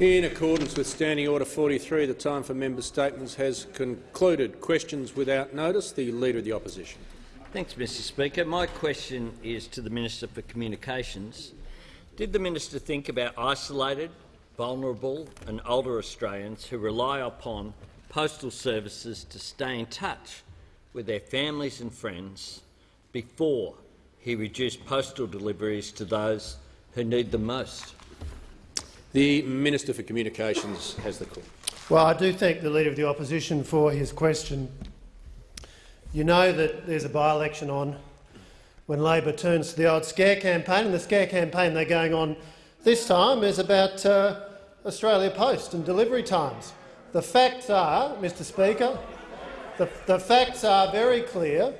In accordance with Standing Order 43, the time for member statements has concluded. Questions without notice. The Leader of the Opposition. Thanks, Mr Speaker. My question is to the Minister for Communications. Did the minister think about isolated, vulnerable and older Australians who rely upon postal services to stay in touch with their families and friends before he reduced postal deliveries to those who need them most? The Minister for Communications has the call. Well, I do thank the Leader of the Opposition for his question. You know that there's a by-election on when Labor turns to the old scare campaign, and the scare campaign they're going on this time is about uh, Australia Post and delivery times. The facts are, Mr Speaker, the, the facts are very clear.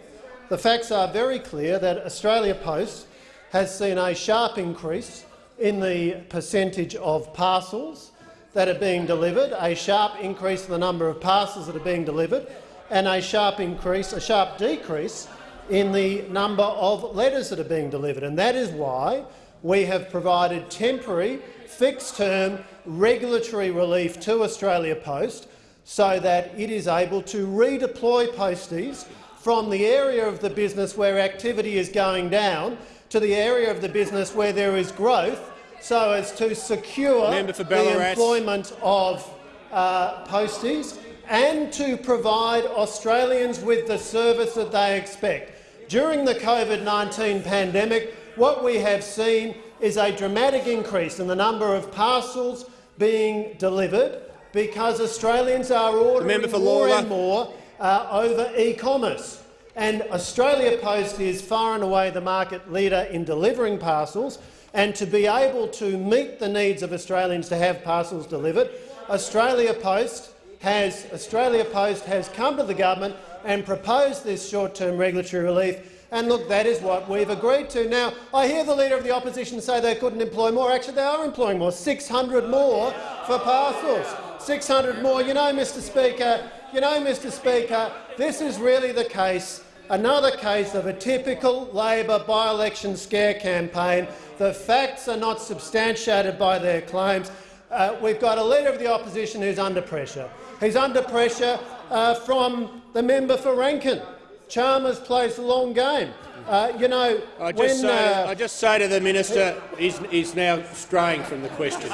The facts are very clear that Australia Post has seen a sharp increase in the percentage of parcels that are being delivered, a sharp increase in the number of parcels that are being delivered, and a sharp increase, a sharp decrease in the number of letters that are being delivered. And that is why we have provided temporary, fixed-term regulatory relief to Australia Post so that it is able to redeploy posties from the area of the business where activity is going down to the area of the business where there is growth so as to secure the employment of uh, posties and to provide Australians with the service that they expect. During the COVID-19 pandemic, what we have seen is a dramatic increase in the number of parcels being delivered because Australians are ordering more and more uh, over e-commerce. And Australia Post is far and away the market leader in delivering parcels, and to be able to meet the needs of Australians to have parcels delivered, Australia Post has Australia Post has come to the government and proposed this short-term regulatory relief. And look, that is what we've agreed to. Now, I hear the Leader of the Opposition say they couldn't employ more. Actually, they are employing more, 600 more for parcels. 600 more. You know, Mr Speaker, you know, Mr Speaker, this is really the case, another case of a typical Labor by-election scare campaign. The facts are not substantiated by their claims. Uh, we've got a Leader of the Opposition who's under pressure. He's under pressure uh, from the member for Rankin. Chalmers plays the long game. Uh, you know, I just, when, say, uh, I just say to the minister, he's, he's now straying from the question.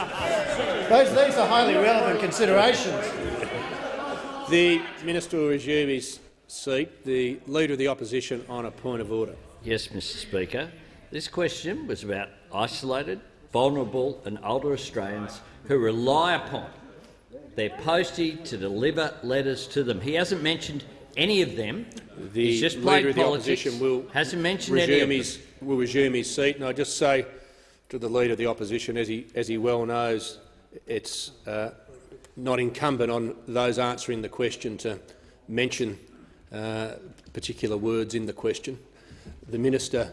Those, these are highly relevant considerations. The minister will resume his seat. The leader of the opposition on a point of order. Yes, Mr Speaker. This question was about isolated, vulnerable and older Australians who rely upon their postie to deliver letters to them. He hasn't mentioned any of them. The He's just leader of the politics. opposition will hasn't mentioned resume any of his will resume his seat. And I just say to the leader of the opposition, as he as he well knows, it's uh, not incumbent on those answering the question to mention uh, particular words in the question. The minister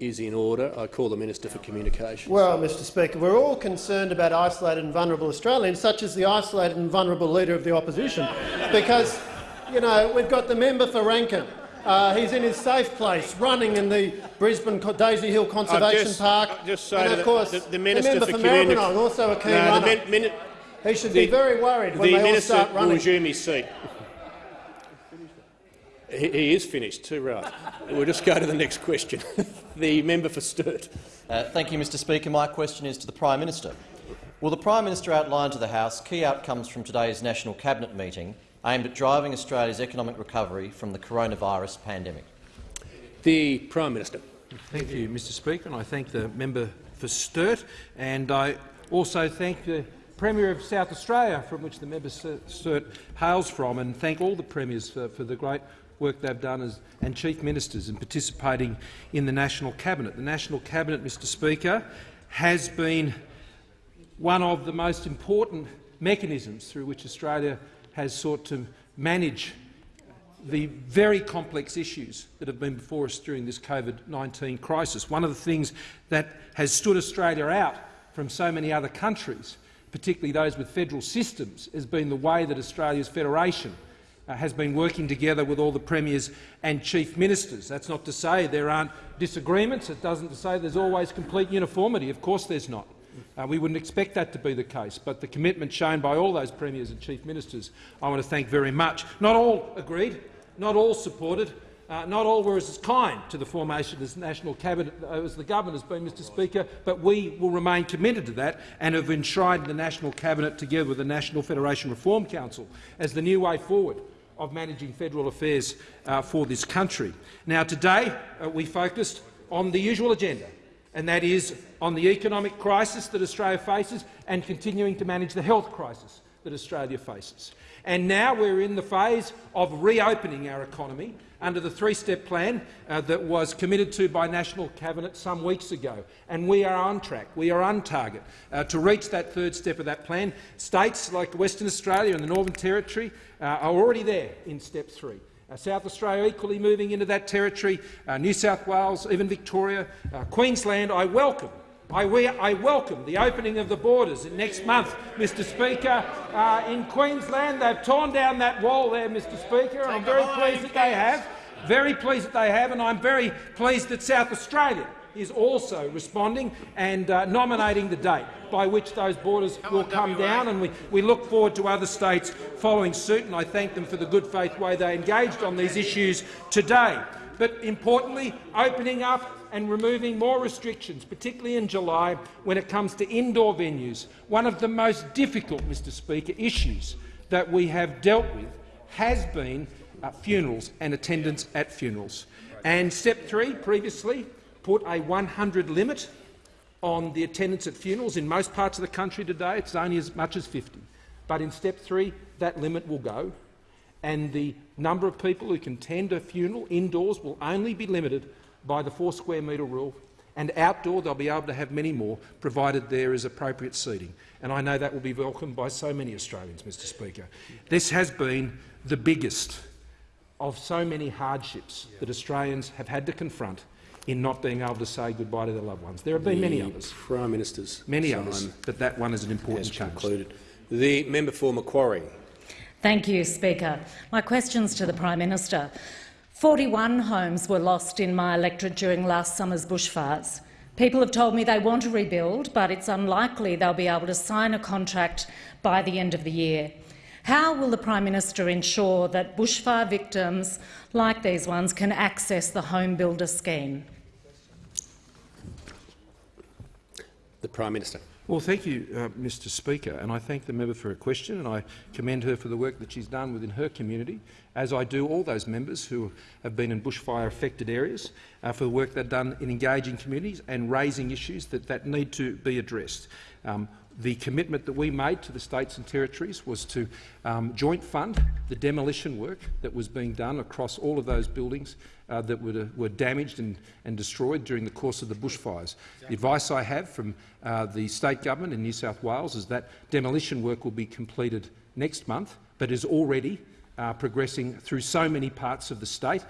is in order. I call the Minister for Communications. Well, Mr Speaker, we're all concerned about isolated and vulnerable Australians, such as the isolated and vulnerable Leader of the Opposition, because you know, we've got the member for Rankin. Uh, he's in his safe place, running in the Brisbane Daisy Hill Conservation just, Park. Just and of course, the, the, Minister the member for, for Maribyrnong, also a keen no, runner. the he should the, be very worried when the they minister all start running. will resume his seat. He, he is finished, too right. we'll just go to the next question. the member for Sturt. Uh, thank you, Mr Speaker. My question is to the Prime Minister. Will the Prime Minister outline to the House key outcomes from today's National Cabinet meeting aimed at driving Australia's economic recovery from the coronavirus pandemic? The Prime Minister. Thank you, Mr Speaker, and I thank the member for Sturt. And I also thank the Premier of South Australia, from which the member Sturt hails from, and thank all the premiers for, for the great work they've done as, and chief ministers in participating in the National Cabinet. The National Cabinet, Mr Speaker, has been one of the most important mechanisms through which Australia has sought to manage the very complex issues that have been before us during this COVID-19 crisis. One of the things that has stood Australia out from so many other countries, particularly those with federal systems, has been the way that Australia's federation uh, has been working together with all the premiers and chief ministers. That's not to say there aren't disagreements. It doesn't say there's always complete uniformity. Of course there's not. Uh, we wouldn't expect that to be the case, but the commitment shown by all those premiers and chief ministers I want to thank very much. Not all agreed, not all supported, uh, not all were as kind to the formation as national cabinet uh, as the government has been, Mr Speaker, but we will remain committed to that and have enshrined the national cabinet together with the National Federation Reform Council as the new way forward of managing federal affairs uh, for this country. Now, today uh, we focused on the usual agenda, and that is on the economic crisis that Australia faces and continuing to manage the health crisis that Australia faces. And now we're in the phase of reopening our economy under the three-step plan uh, that was committed to by National Cabinet some weeks ago. And we are on track, we are on target uh, to reach that third step of that plan. States like Western Australia and the Northern Territory uh, are already there in step three. Uh, South Australia equally moving into that territory, uh, New South Wales, even Victoria, uh, Queensland. I welcome I, we, I, welcome the opening of the borders next month, Mr Speaker. Uh, in Queensland, they've torn down that wall there, Mr Speaker, and I'm very pleased that they have. Very pleased that they have, and I'm very pleased that South Australia is also responding and uh, nominating the date by which those borders come will come down, and we, we look forward to other states following suit, and I thank them for the good faith way they engaged on these issues today. But importantly, opening up and removing more restrictions, particularly in July when it comes to indoor venues. One of the most difficult, Mr Speaker, issues that we have dealt with has been uh, funerals and attendance at funerals. And step three previously put a 100 limit on the attendance at funerals. In most parts of the country today, it's only as much as 50. But in step three, that limit will go, and the number of people who can attend a funeral indoors will only be limited by the four square metre rule, and outdoor they'll be able to have many more, provided there is appropriate seating. And I know that will be welcomed by so many Australians, Mr Speaker. This has been the biggest of so many hardships that Australians have had to confront in not being able to say goodbye to their loved ones. There have been the many others. Prime Minister's many others, but that one is an important change. Concluded. The member for Macquarie. Thank you, Speaker. My questions to the Prime Minister. 41 homes were lost in my electorate during last summer's bushfires. People have told me they want to rebuild, but it's unlikely they'll be able to sign a contract by the end of the year. How will the Prime Minister ensure that bushfire victims like these ones can access the Home Builder scheme? The Prime Minister. Well, thank you, uh, Mr Speaker, and I thank the member for her question, and I commend her for the work that she's done within her community, as I do all those members who have been in bushfire-affected areas, uh, for the work they've done in engaging communities and raising issues that, that need to be addressed. Um, the commitment that we made to the states and territories was to um, joint fund the demolition work that was being done across all of those buildings uh, that were, uh, were damaged and, and, destroyed during the course of the bushfires. The advice I have from uh, the state government in New South Wales is that demolition work will be completed next month, but is already uh, progressing through so many parts of the state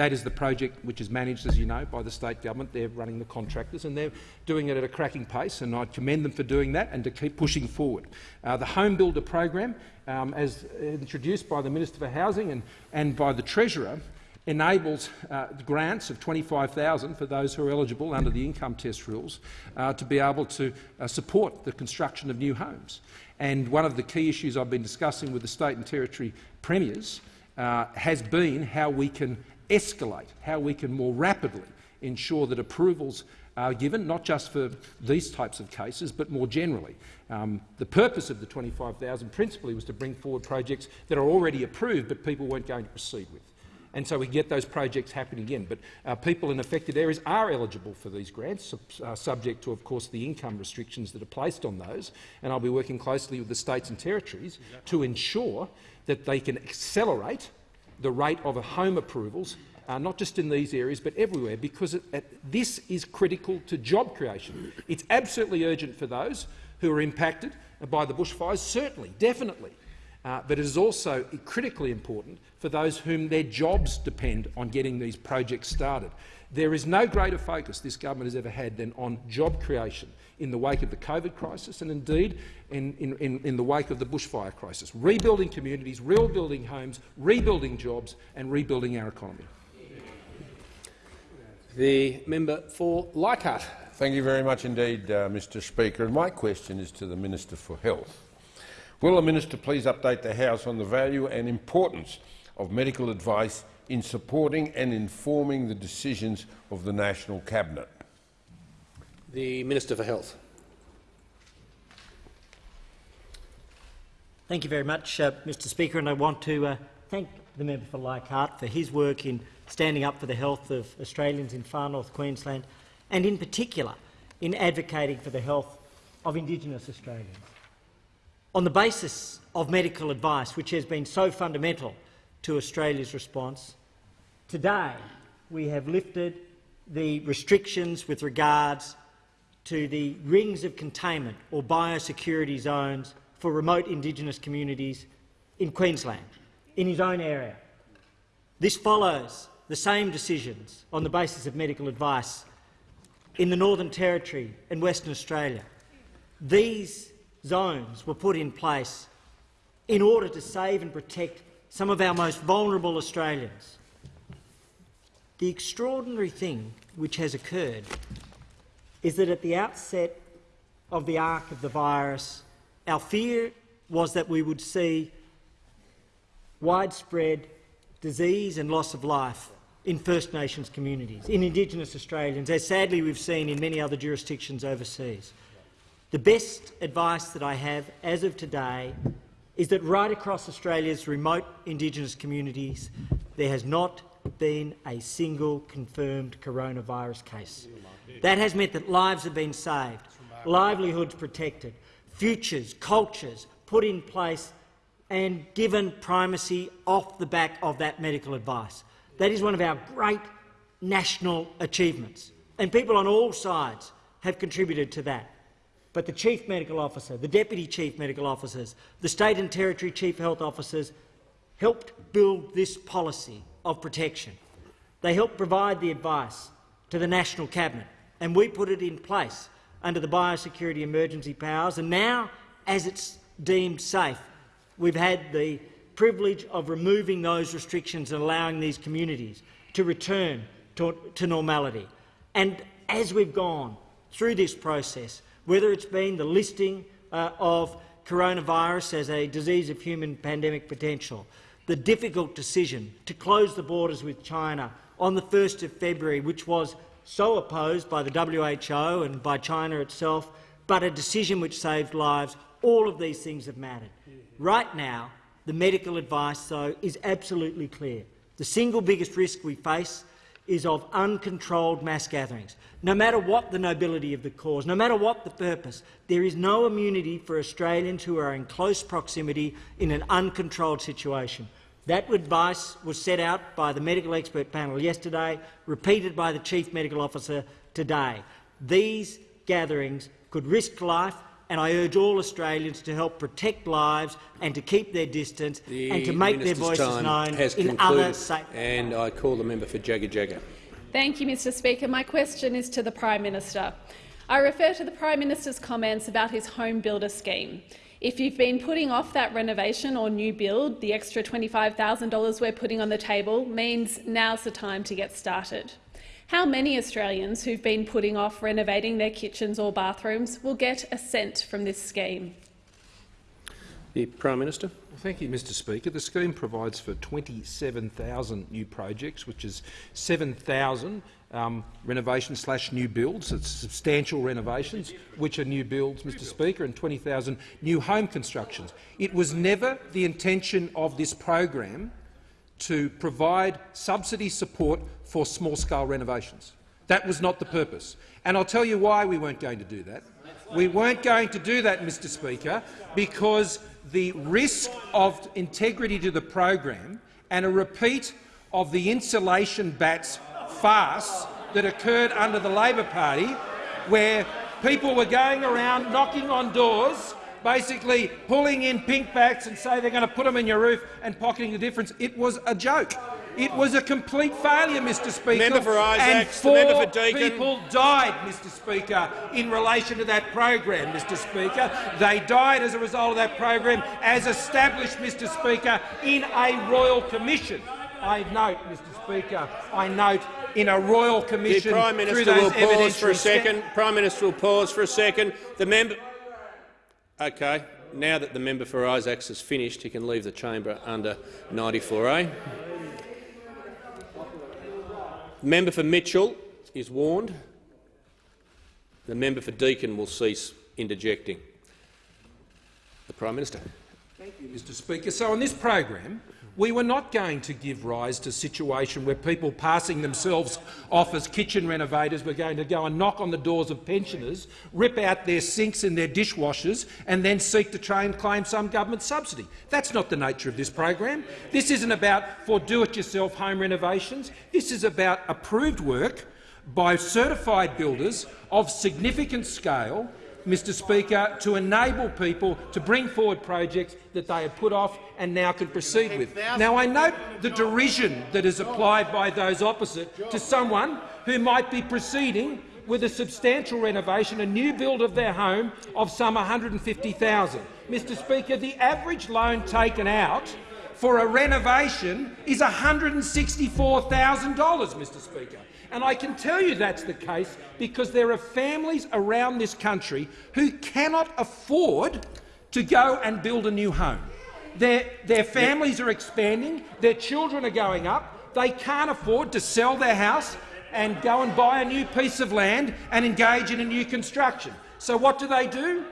that is the project which is managed, as you know, by the state government. They're running the contractors and they're doing it at a cracking pace, and I commend them for doing that and to keep pushing forward. Uh, the Home Builder program, um, as introduced by the Minister for Housing and, and by the Treasurer, enables uh, grants of 25000 for those who are eligible under the income test rules uh, to be able to uh, support the construction of new homes. And one of the key issues I've been discussing with the state and territory premiers uh, has been how we can escalate, how we can more rapidly ensure that approvals are given, not just for these types of cases, but more generally. Um, the purpose of the 25,000 principally was to bring forward projects that are already approved but people weren't going to proceed with. And so we get those projects happening again. But uh, people in affected areas are eligible for these grants, uh, subject to, of course, the income restrictions that are placed on those. And I'll be working closely with the states and territories to ensure that they can accelerate the rate of home approvals, uh, not just in these areas but everywhere, because it, it, this is critical to job creation. It's absolutely urgent for those who are impacted by the bushfires, certainly, definitely. Uh, but it is also critically important for those whom their jobs depend on getting these projects started. There is no greater focus this government has ever had than on job creation in the wake of the COVID crisis and indeed in, in, in the wake of the bushfire crisis. Rebuilding communities, rebuilding homes, rebuilding jobs and rebuilding our economy. The member for Leichhardt. Thank you very much indeed, uh, Mr Speaker. And my question is to the Minister for Health. Will the minister please update the House on the value and importance of medical advice in supporting and informing the decisions of the National Cabinet? The Minister for Health. Thank you very much, uh, Mr Speaker, and I want to uh, thank the member for Leichhardt for his work in standing up for the health of Australians in far north Queensland and in particular in advocating for the health of Indigenous Australians. On the basis of medical advice, which has been so fundamental to Australia's response, today we have lifted the restrictions with regards to the rings of containment or biosecurity zones for remote Indigenous communities in Queensland, in his own area. This follows the same decisions on the basis of medical advice in the Northern Territory and Western Australia. These zones were put in place in order to save and protect some of our most vulnerable Australians. The extraordinary thing which has occurred is that at the outset of the arc of the virus, our fear was that we would see widespread disease and loss of life in First Nations communities, in Indigenous Australians, as sadly we've seen in many other jurisdictions overseas. The best advice that I have as of today is that right across Australia's remote Indigenous communities there has not been a single confirmed coronavirus case. That has meant that lives have been saved, livelihoods protected, futures, cultures put in place and given primacy off the back of that medical advice. That is one of our great national achievements, and people on all sides have contributed to that. But the Chief Medical Officer, the Deputy Chief Medical Officers, the State and Territory Chief Health Officers helped build this policy of protection. They helped provide the advice to the National Cabinet, and we put it in place under the biosecurity emergency powers. And now, as it's deemed safe, we've had the privilege of removing those restrictions and allowing these communities to return to, to normality. And as we've gone through this process, whether it's been the listing uh, of coronavirus as a disease of human pandemic potential, the difficult decision to close the borders with China on the 1st of February, which was so opposed by the WHO and by China itself, but a decision which saved lives, all of these things have mattered. Right now, the medical advice, though, is absolutely clear. The single biggest risk we face is of uncontrolled mass gatherings. No matter what the nobility of the cause, no matter what the purpose, there is no immunity for Australians who are in close proximity in an uncontrolled situation. That advice was set out by the medical expert panel yesterday, repeated by the Chief Medical Officer today. These gatherings could risk life and I urge all Australians to help protect lives and to keep their distance the and to make their voices known in other safe And I call the member for Jagajaga. Thank you, Mr Speaker. My question is to the Prime Minister. I refer to the Prime Minister's comments about his home builder scheme. If you've been putting off that renovation or new build, the extra $25,000 we're putting on the table means now's the time to get started. How many Australians who've been putting off renovating their kitchens or bathrooms will get a cent from this scheme? The Prime Minister. Well, thank you, Mr Speaker. The scheme provides for 27,000 new projects, which is 7,000 um, renovations slash new builds. It's substantial renovations, which are new builds, Mr Speaker, and 20,000 new home constructions. It was never the intention of this program to provide subsidy support for small-scale renovations. That was not the purpose. And I'll tell you why we weren't going to do that. We weren't going to do that, Mr Speaker, because the risk of integrity to the program and a repeat of the insulation batts farce that occurred under the Labor Party, where people were going around knocking on doors basically pulling in pink batts and say they're going to put them in your roof and pocketing the difference. It was a joke. It was a complete failure, Mr Speaker. Member for and Isaacs, the four member for Deakin. people died, Mr Speaker, in relation to that program, Mr Speaker. They died as a result of that program, as established, Mr Speaker, in a royal commission. I note, Mr Speaker, I note in a royal commission. The Prime Minister will pause for a second. Prime Minister will pause for a second. The member. Okay. Now that the member for Isaacs has finished, he can leave the chamber under 94A. The member for Mitchell is warned. The member for Deakin will cease interjecting. The Prime Minister. Thank you, Mr Speaker. So on this program, we were not going to give rise to a situation where people passing themselves off as kitchen renovators were going to go and knock on the doors of pensioners, rip out their sinks and their dishwashers and then seek to try and claim some government subsidy. That's not the nature of this program. This isn't about for do-it-yourself home renovations. This is about approved work by certified builders of significant scale Mr Speaker, to enable people to bring forward projects that they have put off and now can proceed with. Now, I note the derision that is applied by those opposite to someone who might be proceeding with a substantial renovation, a new build of their home of some 150,000. Mr Speaker, the average loan taken out for a renovation is $164,000, Mr Speaker. And I can tell you that's the case because there are families around this country who cannot afford to go and build a new home. Their, their families are expanding, their children are going up, they can't afford to sell their house and go and buy a new piece of land and engage in a new construction. So what do they do?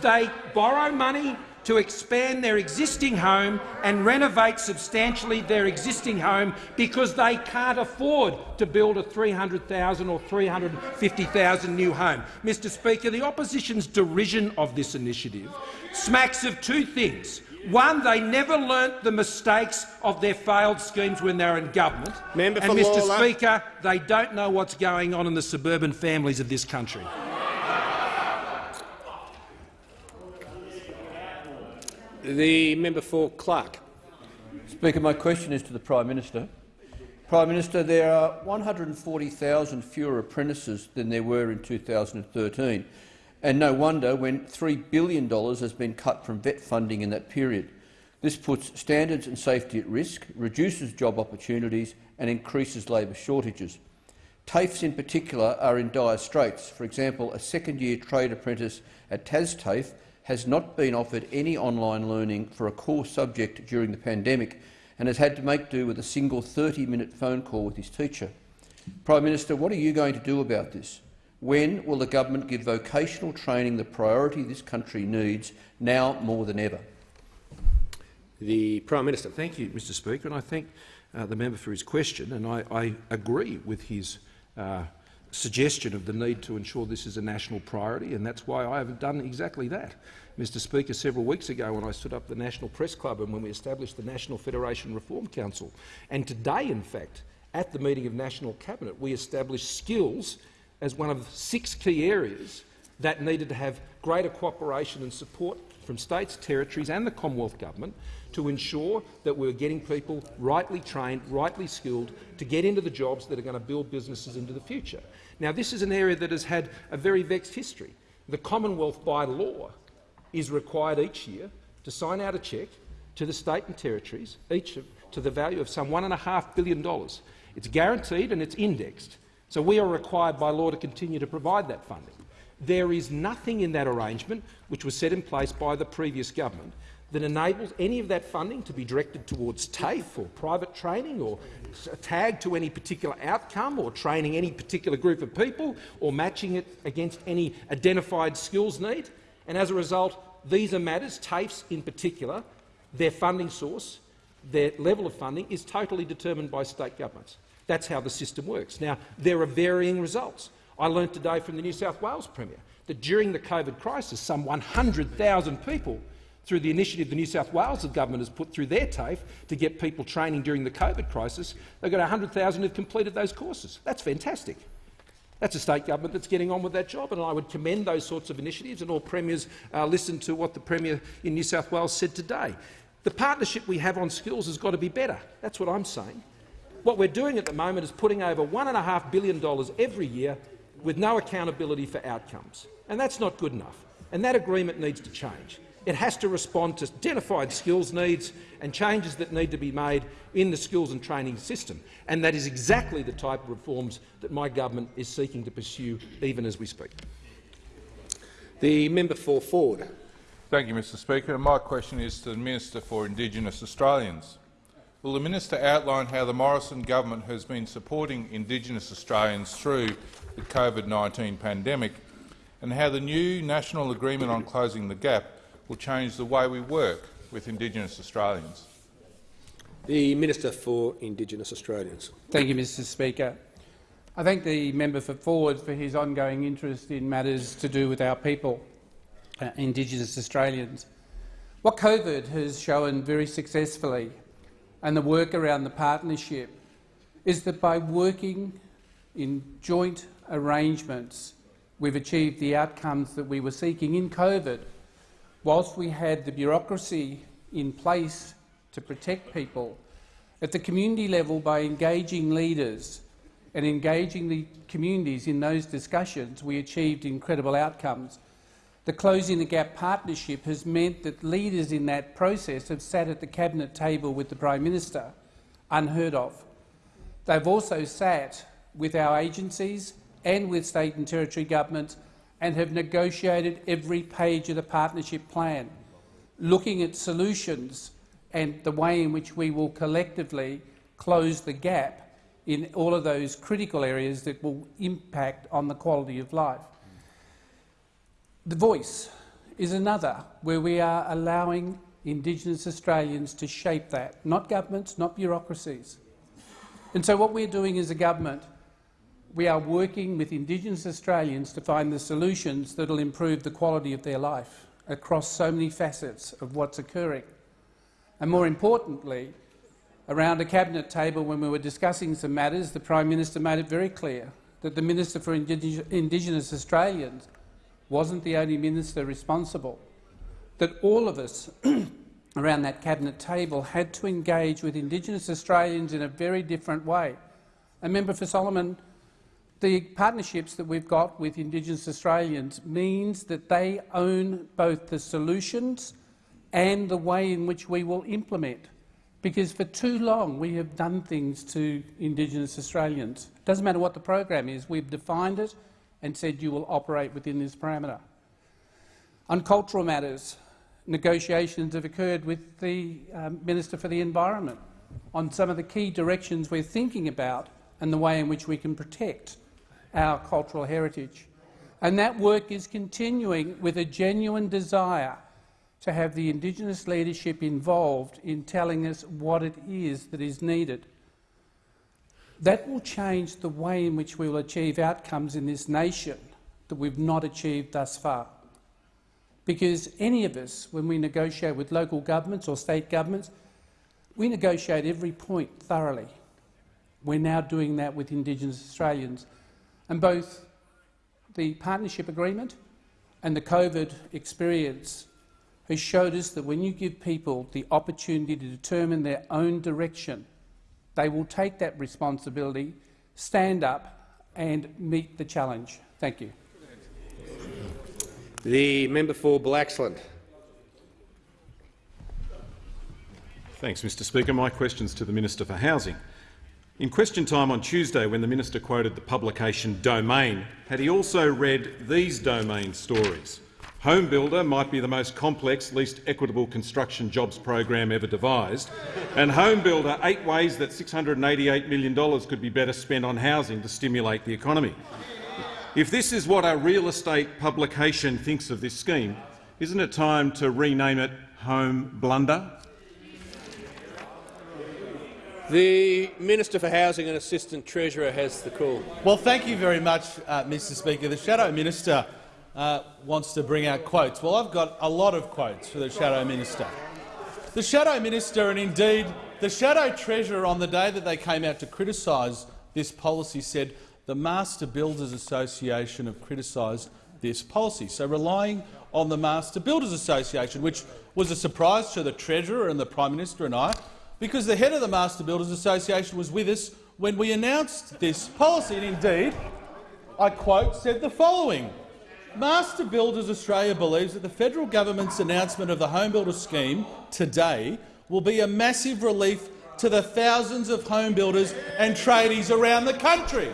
They borrow money to expand their existing home and renovate substantially their existing home because they can't afford to build a 300,000 or 350,000 new home. Mr Speaker, the opposition's derision of this initiative smacks of two things. One, they never learnt the mistakes of their failed schemes when they were in government. Member and Mr Lalor. Speaker, they don't know what's going on in the suburban families of this country. The member for Clark. Speaker, my question is to the Prime Minister. Prime Minister, there are 140,000 fewer apprentices than there were in 2013, and no wonder when $3 billion has been cut from vet funding in that period. This puts standards and safety at risk, reduces job opportunities and increases labour shortages. TAFEs in particular are in dire straits. For example, a second-year trade apprentice at TASTAFE has not been offered any online learning for a core subject during the pandemic and has had to make do with a single 30-minute phone call with his teacher. Prime Minister, what are you going to do about this? When will the government give vocational training the priority this country needs now more than ever? The Prime Minister. Thank you, Mr Speaker, and I thank uh, the member for his question, and I, I agree with his uh, suggestion of the need to ensure this is a national priority, and that's why I have done exactly that. Mr Speaker, several weeks ago when I stood up the National Press Club and when we established the National Federation Reform Council, and today, in fact, at the meeting of National Cabinet, we established skills as one of six key areas that needed to have greater cooperation and support from states, territories and the Commonwealth Government to ensure that we're getting people rightly trained, rightly skilled to get into the jobs that are going to build businesses into the future. Now, this is an area that has had a very vexed history. The Commonwealth, by law, is required each year to sign out a cheque to the state and territories, each of, to the value of some $1.5 billion. It's guaranteed and it's indexed. So we are required by law to continue to provide that funding. There is nothing in that arrangement, which was set in place by the previous government, that enables any of that funding to be directed towards TAFE or private training or tagged to any particular outcome or training any particular group of people or matching it against any identified skills need. And as a result, these are matters, TAFEs in particular, their funding source, their level of funding is totally determined by state governments. That's how the system works. Now, there are varying results. I learnt today from the New South Wales Premier that during the COVID crisis, some 100,000 people, through the initiative the New South Wales government has put through their TAFE to get people training during the COVID crisis, they've got 100,000 who've completed those courses. That's fantastic. That's a state government that's getting on with that job, and I would commend those sorts of initiatives, and all premiers uh, listen to what the Premier in New South Wales said today. The partnership we have on skills has got to be better. That's what I'm saying. What we're doing at the moment is putting over $1.5 billion every year with no accountability for outcomes, and that's not good enough. And that agreement needs to change. It has to respond to identified skills needs and changes that need to be made in the skills and training system. And that is exactly the type of reforms that my government is seeking to pursue even as we speak. The member for Forde. Thank you, Mr Speaker. My question is to the Minister for Indigenous Australians. Will the minister outline how the Morrison government has been supporting Indigenous Australians through the COVID-19 pandemic and how the new national agreement on closing the gap will change the way we work with Indigenous Australians? The Minister for Indigenous Australians. Thank you, Mr Speaker. I thank the member for Forde for his ongoing interest in matters to do with our people, uh, Indigenous Australians. What COVID has shown very successfully, and the work around the partnership, is that by working in joint arrangements, we've achieved the outcomes that we were seeking in COVID whilst we had the bureaucracy in place to protect people, at the community level by engaging leaders and engaging the communities in those discussions, we achieved incredible outcomes. The Closing the Gap partnership has meant that leaders in that process have sat at the cabinet table with the Prime Minister, unheard of. They've also sat with our agencies and with state and territory governments and have negotiated every page of the partnership plan, looking at solutions and the way in which we will collectively close the gap in all of those critical areas that will impact on the quality of life. The voice is another where we are allowing Indigenous Australians to shape that, not governments, not bureaucracies. And so what we're doing as a government we are working with Indigenous Australians to find the solutions that will improve the quality of their life across so many facets of what's occurring. And more importantly, around a cabinet table when we were discussing some matters, the Prime Minister made it very clear that the Minister for Indigenous Australians wasn't the only minister responsible, that all of us around that cabinet table had to engage with Indigenous Australians in a very different way. And Member for Solomon the partnerships that we've got with Indigenous Australians means that they own both the solutions and the way in which we will implement. Because for too long we have done things to Indigenous Australians. It doesn't matter what the program is, we've defined it and said you will operate within this parameter. On cultural matters, negotiations have occurred with the um, Minister for the Environment on some of the key directions we're thinking about and the way in which we can protect our cultural heritage. And that work is continuing with a genuine desire to have the Indigenous leadership involved in telling us what it is that is needed. That will change the way in which we will achieve outcomes in this nation that we've not achieved thus far. Because any of us, when we negotiate with local governments or state governments, we negotiate every point thoroughly. We're now doing that with Indigenous Australians. And both the partnership agreement and the COVID experience has showed us that when you give people the opportunity to determine their own direction, they will take that responsibility, stand up and meet the challenge. Thank you. The member for Blaxland. Thanks, Mr Speaker. My question is to the Minister for Housing. In question time on Tuesday, when the minister quoted the publication Domain, had he also read these Domain stories? Home Builder might be the most complex, least equitable construction jobs program ever devised, and Home Builder eight ways that $688 million could be better spent on housing to stimulate the economy. If this is what a real estate publication thinks of this scheme, isn't it time to rename it Home Blunder? The Minister for Housing and Assistant Treasurer has the call. Well, thank you very much, uh, Mr Speaker. The Shadow Minister uh, wants to bring out quotes. Well, I've got a lot of quotes for the Shadow Minister. The Shadow Minister and indeed the Shadow Treasurer on the day that they came out to criticise this policy said the Master Builders Association have criticised this policy. So relying on the Master Builders Association, which was a surprise to the Treasurer and the Prime Minister and I, because the head of the Master Builders Association was with us when we announced this policy. And indeed, I quote, said the following. Master Builders Australia believes that the federal government's announcement of the Home Builder scheme today will be a massive relief to the thousands of home builders and tradies around the country.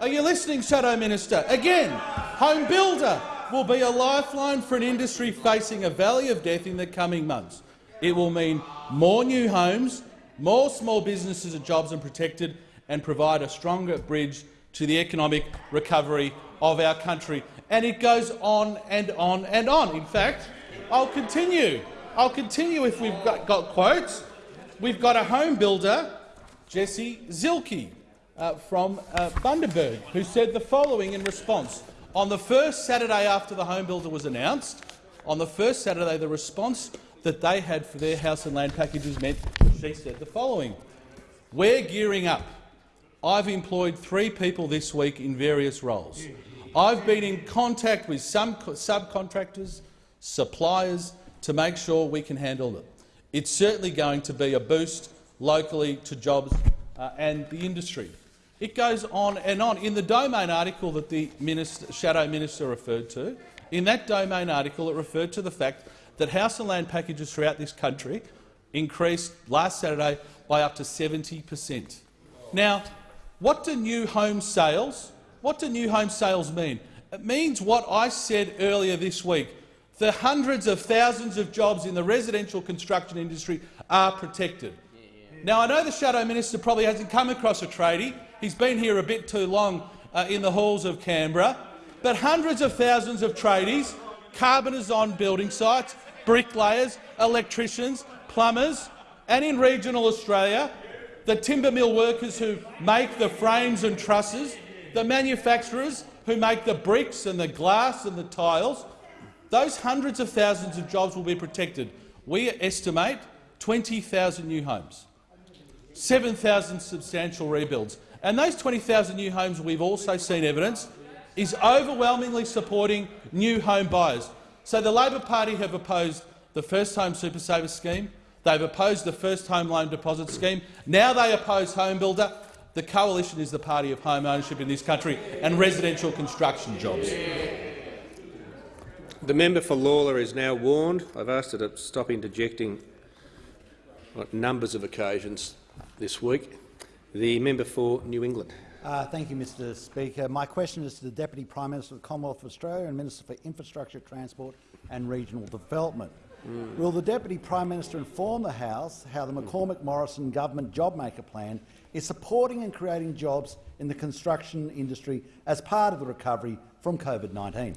Are you listening, Shadow Minister? Again, home builder will be a lifeline for an industry facing a valley of death in the coming months. It will mean more new homes, more small businesses and jobs are protected, and provide a stronger bridge to the economic recovery of our country. And it goes on and on and on. In fact, I'll continue. I'll continue if we've got, got quotes. We've got a home builder, Jesse Zilke, uh, from uh, Bundaberg, who said the following in response. On the first Saturday after the home builder was announced, on the first Saturday the response that they had for their house and land packages meant she said the following. We're gearing up. I've employed three people this week in various roles. I've been in contact with some subcontractors, suppliers, to make sure we can handle it. It's certainly going to be a boost locally to jobs uh, and the industry. It goes on and on. In the Domain article that the minister, Shadow Minister referred to, in that Domain article it referred to the fact that house and land packages throughout this country increased last Saturday by up to 70 per cent. Now, what do new home sales what do new home sales mean? It means what I said earlier this week. The hundreds of thousands of jobs in the residential construction industry are protected. Now, I know the Shadow Minister probably hasn't come across a tradie. He's been here a bit too long uh, in the halls of Canberra. But hundreds of thousands of tradies, carpenters on building sites, bricklayers, electricians, plumbers, and in regional Australia, the timber mill workers who make the frames and trusses, the manufacturers who make the bricks and the glass and the tiles, those hundreds of thousands of jobs will be protected. We estimate 20,000 new homes, 7,000 substantial rebuilds. And those 20,000 new homes we've also seen evidence is overwhelmingly supporting new home buyers. So the Labor Party have opposed the First Home Super Saver scheme, they've opposed the First Home Loan Deposit scheme, now they oppose Home Builder. The Coalition is the party of home ownership in this country and residential construction jobs. The member for Lalor is now warned. I've asked her to stop interjecting on numbers of occasions this week. The member for New England. Uh, thank you, Mr Speaker. My question is to the Deputy Prime Minister of the Commonwealth of Australia and Minister for Infrastructure, Transport and Regional Development. Mm. Will the Deputy Prime Minister inform the House how the McCormack Morrison Government JobMaker Plan is supporting and creating jobs in the construction industry as part of the recovery from COVID-19.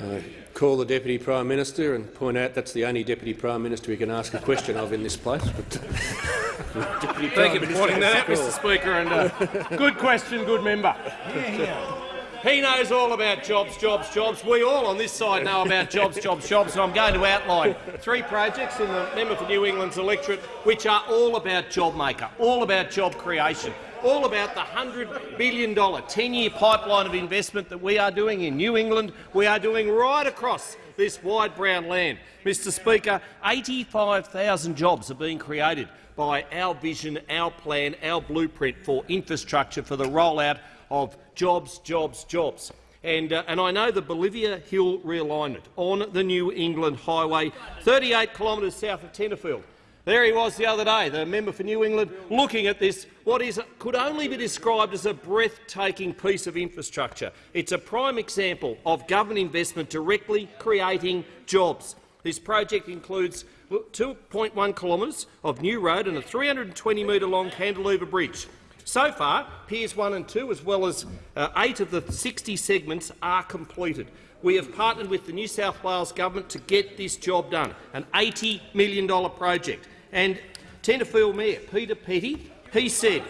Uh, call the Deputy Prime Minister and point out that's the only Deputy Prime Minister we can ask a question of in this place. But, uh, Thank you for pointing that out, Mr Speaker. And, uh, good question, good member. Yeah, yeah. He knows all about jobs, jobs, jobs. We all on this side know about jobs, jobs, jobs. And I'm going to outline three projects in the member for New England's electorate which are all about job maker, all about job creation, all about the $100 billion 10-year pipeline of investment that we are doing in New England, we are doing right across this wide brown land. Mr Speaker, 85,000 jobs are being created by our vision, our plan, our blueprint for infrastructure for the rollout of jobs, jobs, jobs. And, uh, and I know the Bolivia Hill realignment on the New England Highway, 38 kilometres south of Tenterfield. There he was the other day, the member for New England, looking at this, what is, could only be described as a breathtaking piece of infrastructure. It's a prime example of government investment directly creating jobs. This project includes 2.1 kilometres of new road and a 320-metre long cantilever bridge. So far, Piers 1 and 2, as well as uh, eight of the 60 segments, are completed. We have partnered with the New South Wales government to get this job done, an $80 million project. And Tenterfield Mayor Peter Petty, he said,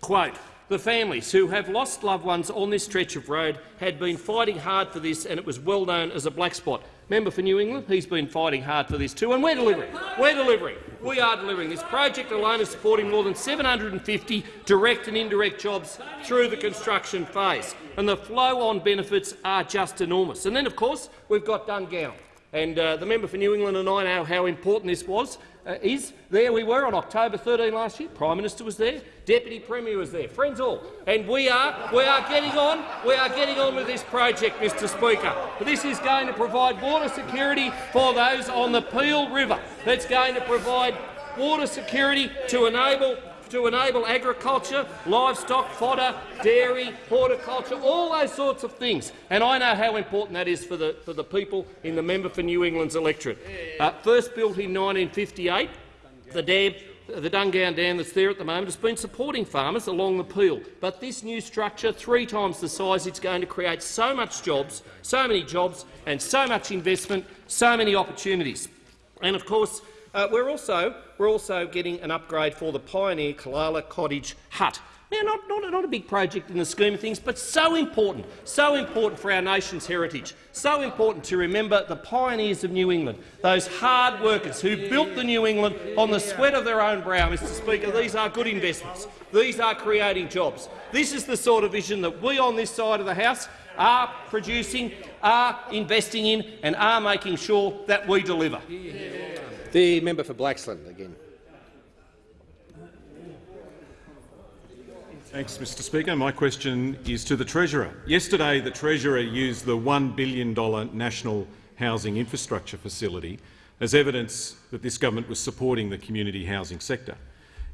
quote, the families who have lost loved ones on this stretch of road had been fighting hard for this, and it was well known as a black spot. Member for New England, he's been fighting hard for this too, and we're delivering. We're delivering. We are delivering. This project alone is supporting more than 750 direct and indirect jobs through the construction phase, and the flow-on benefits are just enormous. And then, of course, we've got Dungowan. And uh, the member for New England and I know how important this was. Uh, is there we were on October 13 last year. Prime Minister was there, Deputy Premier was there, friends all, and we are we are getting on. We are getting on with this project, Mr. Speaker. This is going to provide water security for those on the Peel River. That's going to provide water security to enable to enable agriculture, livestock, fodder, dairy, horticulture, all those sorts of things. And I know how important that is for the, for the people in the member for New England's electorate. Uh, first built in 1958, the dam the Dungowan Dam that's there at the moment has been supporting farmers along the Peel. But this new structure, three times the size, it's going to create so much jobs, so many jobs and so much investment, so many opportunities. And of course, uh, we're, also, we're also getting an upgrade for the Pioneer Kalala Cottage Hut. Now, not, not, not, a big project in the scheme of things, but so important, so important for our nation's heritage, so important to remember the pioneers of New England, those hard workers who built the New England on the sweat of their own brow, Mr Speaker. These are good investments. These are creating jobs. This is the sort of vision that we on this side of the House are producing, are investing in and are making sure that we deliver. The member for Blaxland again. Thanks, Mr Speaker. My question is to the Treasurer. Yesterday, the Treasurer used the $1 billion National Housing Infrastructure Facility as evidence that this government was supporting the community housing sector.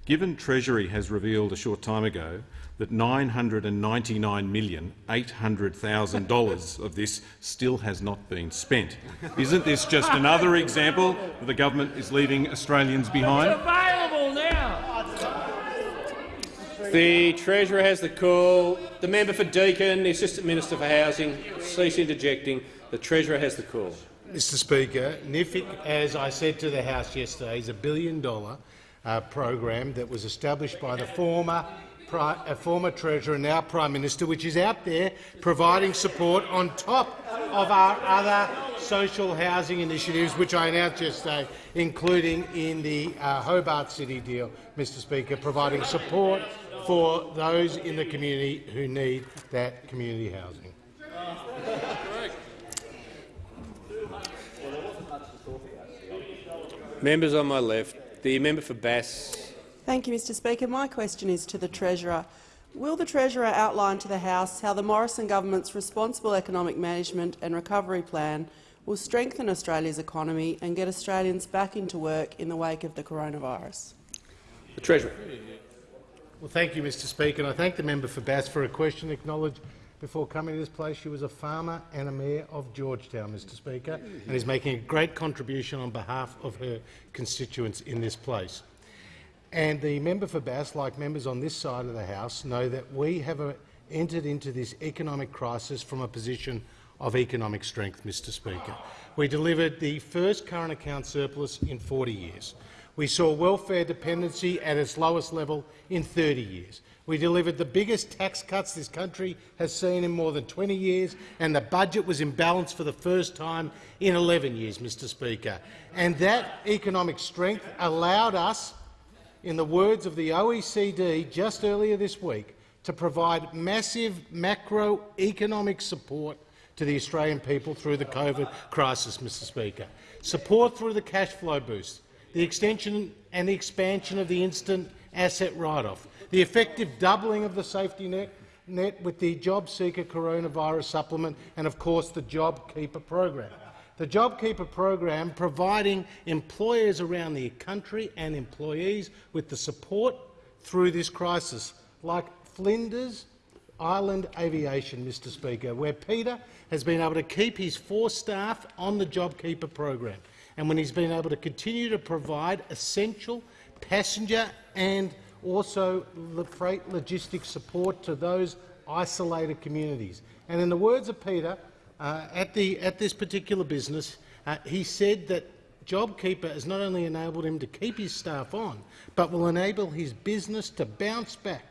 Given Treasury has revealed a short time ago that $999,800,000 of this still has not been spent. Isn't this just another example that the government is leaving Australians behind? It's available now. The Treasurer has the call. The member for Deakin, the Assistant Minister for Housing, cease interjecting. The Treasurer has the call. Mr Speaker, NHFIC, as I said to the House yesterday, is a billion-dollar uh, program that was established by the former a former Treasurer, and now Prime Minister, which is out there providing support on top of our other social housing initiatives, which I announced yesterday, including in the uh, Hobart City deal, Mr Speaker, providing support for those in the community who need that community housing. Members on my left, the member for Bass. Thank you, Mr Speaker. My question is to the Treasurer. Will the Treasurer outline to the House how the Morrison government's responsible economic management and recovery plan will strengthen Australia's economy and get Australians back into work in the wake of the coronavirus? The Treasurer. Well, thank you, Mr Speaker, and I thank the member for Bass for a question. Acknowledge before coming to this place she was a farmer and a mayor of George Town, Mr Speaker, and is making a great contribution on behalf of her constituents in this place. And the member for Bass, like members on this side of the House, know that we have a, entered into this economic crisis from a position of economic strength, Mr Speaker. We delivered the first current account surplus in 40 years. We saw welfare dependency at its lowest level in 30 years. We delivered the biggest tax cuts this country has seen in more than 20 years, and the budget was in balance for the first time in 11 years, Mr Speaker. And that economic strength allowed us, in the words of the OECD just earlier this week, to provide massive macroeconomic support to the Australian people through the COVID crisis, Mr Speaker. Support through the cash flow boost, the extension and the expansion of the instant asset write-off, the effective doubling of the safety net, net with the JobSeeker coronavirus supplement and, of course, the JobKeeper program. The JobKeeper program providing employers around the country and employees with the support through this crisis, like Flinders Island Aviation, Mr Speaker, where Peter has been able to keep his four staff on the JobKeeper program and when he's been able to continue to provide essential passenger and also freight logistics support to those isolated communities. And in the words of Peter, uh, at, the, at this particular business, uh, he said that JobKeeper has not only enabled him to keep his staff on, but will enable his business to bounce back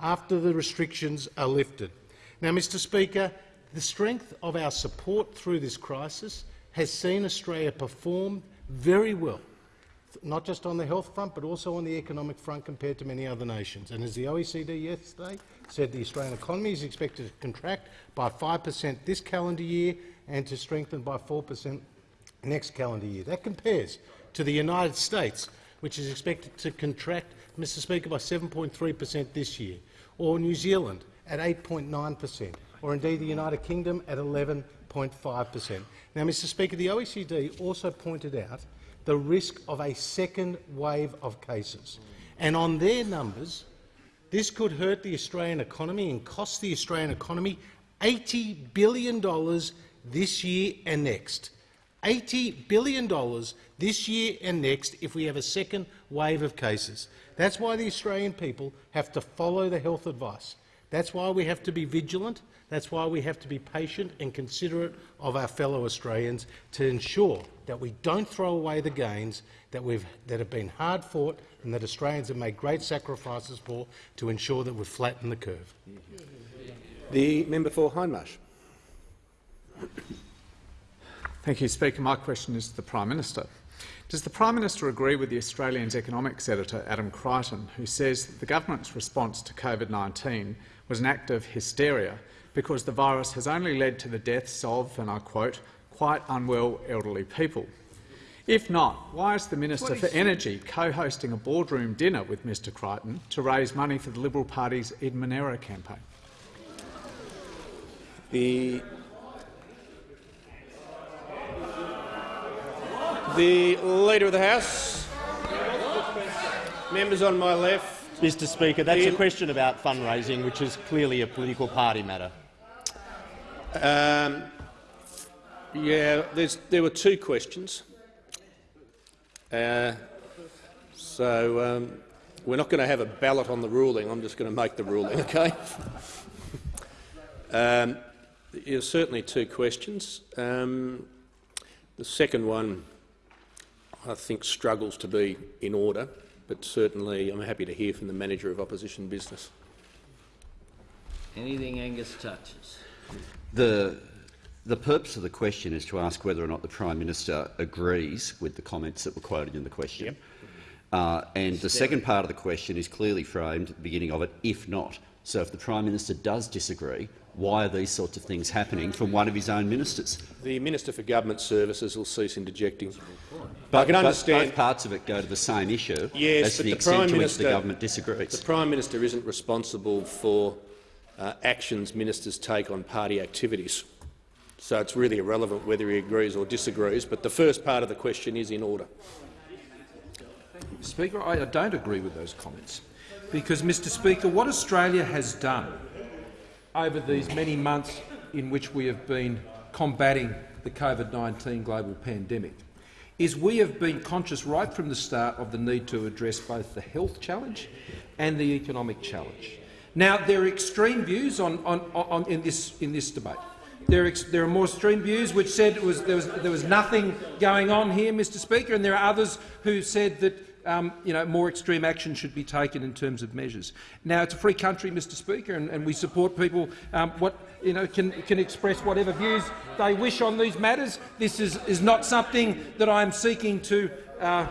after the restrictions are lifted. Now, Mr Speaker, the strength of our support through this crisis has seen Australia perform very well, not just on the health front but also on the economic front compared to many other nations. And as the OECD yesterday said, the Australian economy is expected to contract by 5 per cent this calendar year and to strengthen by 4 per cent next calendar year. That compares to the United States, which is expected to contract, Mr Speaker, by 7.3 per cent this year, or New Zealand at 8.9 per cent, or indeed the United Kingdom at 11.5 per cent. Now, Mr Speaker, the OECD also pointed out the risk of a second wave of cases. And on their numbers, this could hurt the Australian economy and cost the Australian economy $80 billion this year and next. $80 billion this year and next if we have a second wave of cases. That's why the Australian people have to follow the health advice. That's why we have to be vigilant. That's why we have to be patient and considerate of our fellow Australians to ensure that we don't throw away the gains that, we've, that have been hard fought and that Australians have made great sacrifices for to ensure that we've flattened the curve. The member for Hindmarsh. Thank you, Speaker. My question is to the Prime Minister. Does the Prime Minister agree with the Australian's economics editor Adam Creighton, who says that the government's response to COVID-19 was an act of hysteria because the virus has only led to the deaths of, and I quote, quite unwell elderly people? If not, why is the Minister for Energy co-hosting a boardroom dinner with Mr Creighton to raise money for the Liberal Party's Eden-Monaro campaign? The The Leader of the House. Members on my left. Mr Speaker, that's the, a question about fundraising, which is clearly a political party matter. Um, yeah, there were two questions. Uh, so um, we're not going to have a ballot on the ruling. I'm just going to make the ruling, okay? um, certainly two questions. Um, the second one I think struggles to be in order, but certainly I'm happy to hear from the manager of opposition business. Anything Angus touches. The, the purpose of the question is to ask whether or not the Prime Minister agrees with the comments that were quoted in the question. Yep. Uh, and the second part of the question is clearly framed at the beginning of it, if not. So if the Prime Minister does disagree, why are these sorts of things happening from one of his own ministers? The Minister for Government Services will cease interjecting. But, I can understand both parts of it go to the same issue yes, as to the, the extent Prime to Minister, which the government disagrees. The Prime Minister isn't responsible for uh, actions ministers take on party activities. So it's really irrelevant whether he agrees or disagrees, but the first part of the question is in order. Speaker, I don't agree with those comments because, Mr Speaker, what Australia has done over these many months in which we have been combating the COVID-19 global pandemic is we have been conscious right from the start of the need to address both the health challenge and the economic challenge. Now, there are extreme views on, on, on, in, this, in this debate. There are, there are more extreme views which said was, there, was, there was nothing going on here, Mr Speaker, and there are others who said that um, you know, more extreme action should be taken in terms of measures. Now, it's a free country, Mr Speaker, and, and we support people um, what, you know, can, can express whatever views they wish on these matters. This is, is not something that I am seeking to uh,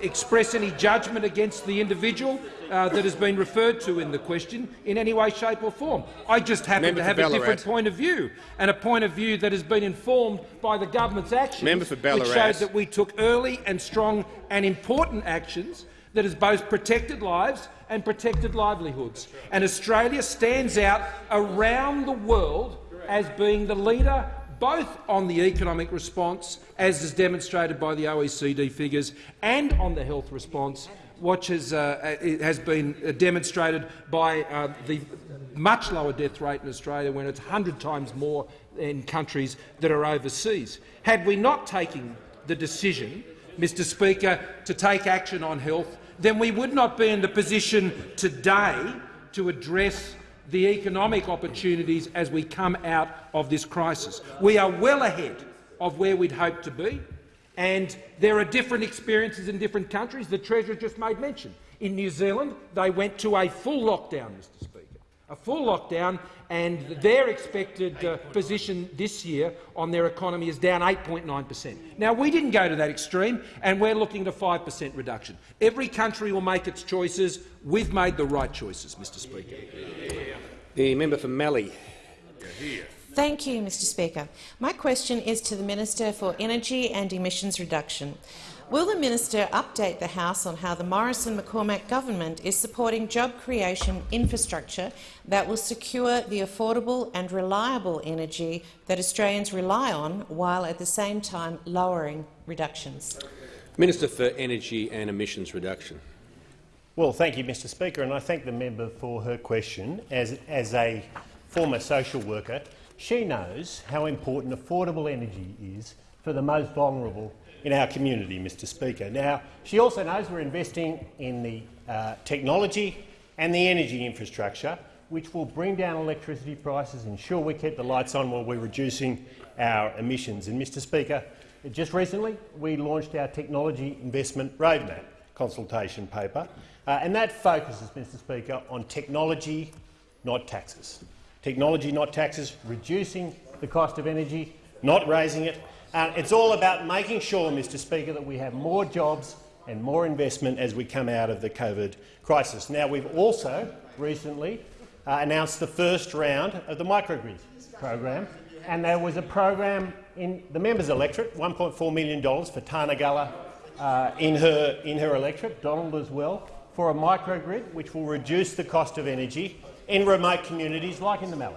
express any judgment against the individual uh, that has been referred to in the question in any way, shape or form. I just happen Member to have a different point of view, and a point of view that has been informed by the government's actions, which showed that we took early and strong and important actions that has both protected lives and protected livelihoods. And Australia stands out around the world as being the leader both on the economic response, as is demonstrated by the OECD figures, and on the health response, which has, uh, has been demonstrated by uh, the much lower death rate in Australia when it's 100 times more in countries that are overseas. Had we not taken the decision, Mr Speaker, to take action on health, then we would not be in the position today to address the economic opportunities as we come out of this crisis. We are well ahead of where we'd hoped to be, and there are different experiences in different countries. The Treasurer just made mention. In New Zealand, they went to a full lockdown, Mr Speaker. a full lockdown, and their expected uh, position this year on their economy is down 8.9 per cent. Now, we didn't go to that extreme, and we're looking at a 5 per cent reduction. Every country will make its choices. We've made the right choices, Mr Speaker. The member for Mallee. Thank you, Mr Speaker. My question is to the Minister for Energy and Emissions Reduction. Will the minister update the House on how the Morrison-McCormack government is supporting job creation infrastructure that will secure the affordable and reliable energy that Australians rely on, while at the same time lowering reductions? Minister for Energy and Emissions Reduction. Well, thank you, Mr Speaker, and I thank the member for her question. As, as a former social worker, she knows how important affordable energy is for the most vulnerable in our community, Mr Speaker. Now, she also knows we're investing in the uh, technology and the energy infrastructure which will bring down electricity prices, and ensure we keep the lights on while we're reducing our emissions. And, Mr Speaker, just recently we launched our Technology Investment Roadmap consultation paper, uh, and that focuses, Mr Speaker, on technology, not taxes. Technology, not taxes, reducing the cost of energy, not raising it, uh, it's all about making sure, Mr Speaker, that we have more jobs and more investment as we come out of the COVID crisis. Now, we've also recently uh, announced the first round of the microgrid program, and there was a program in the members' electorate, $1.4 million for Tarnagulla uh, in, her, in her electorate, Donald as well, for a microgrid which will reduce the cost of energy in remote communities like in the Mallee,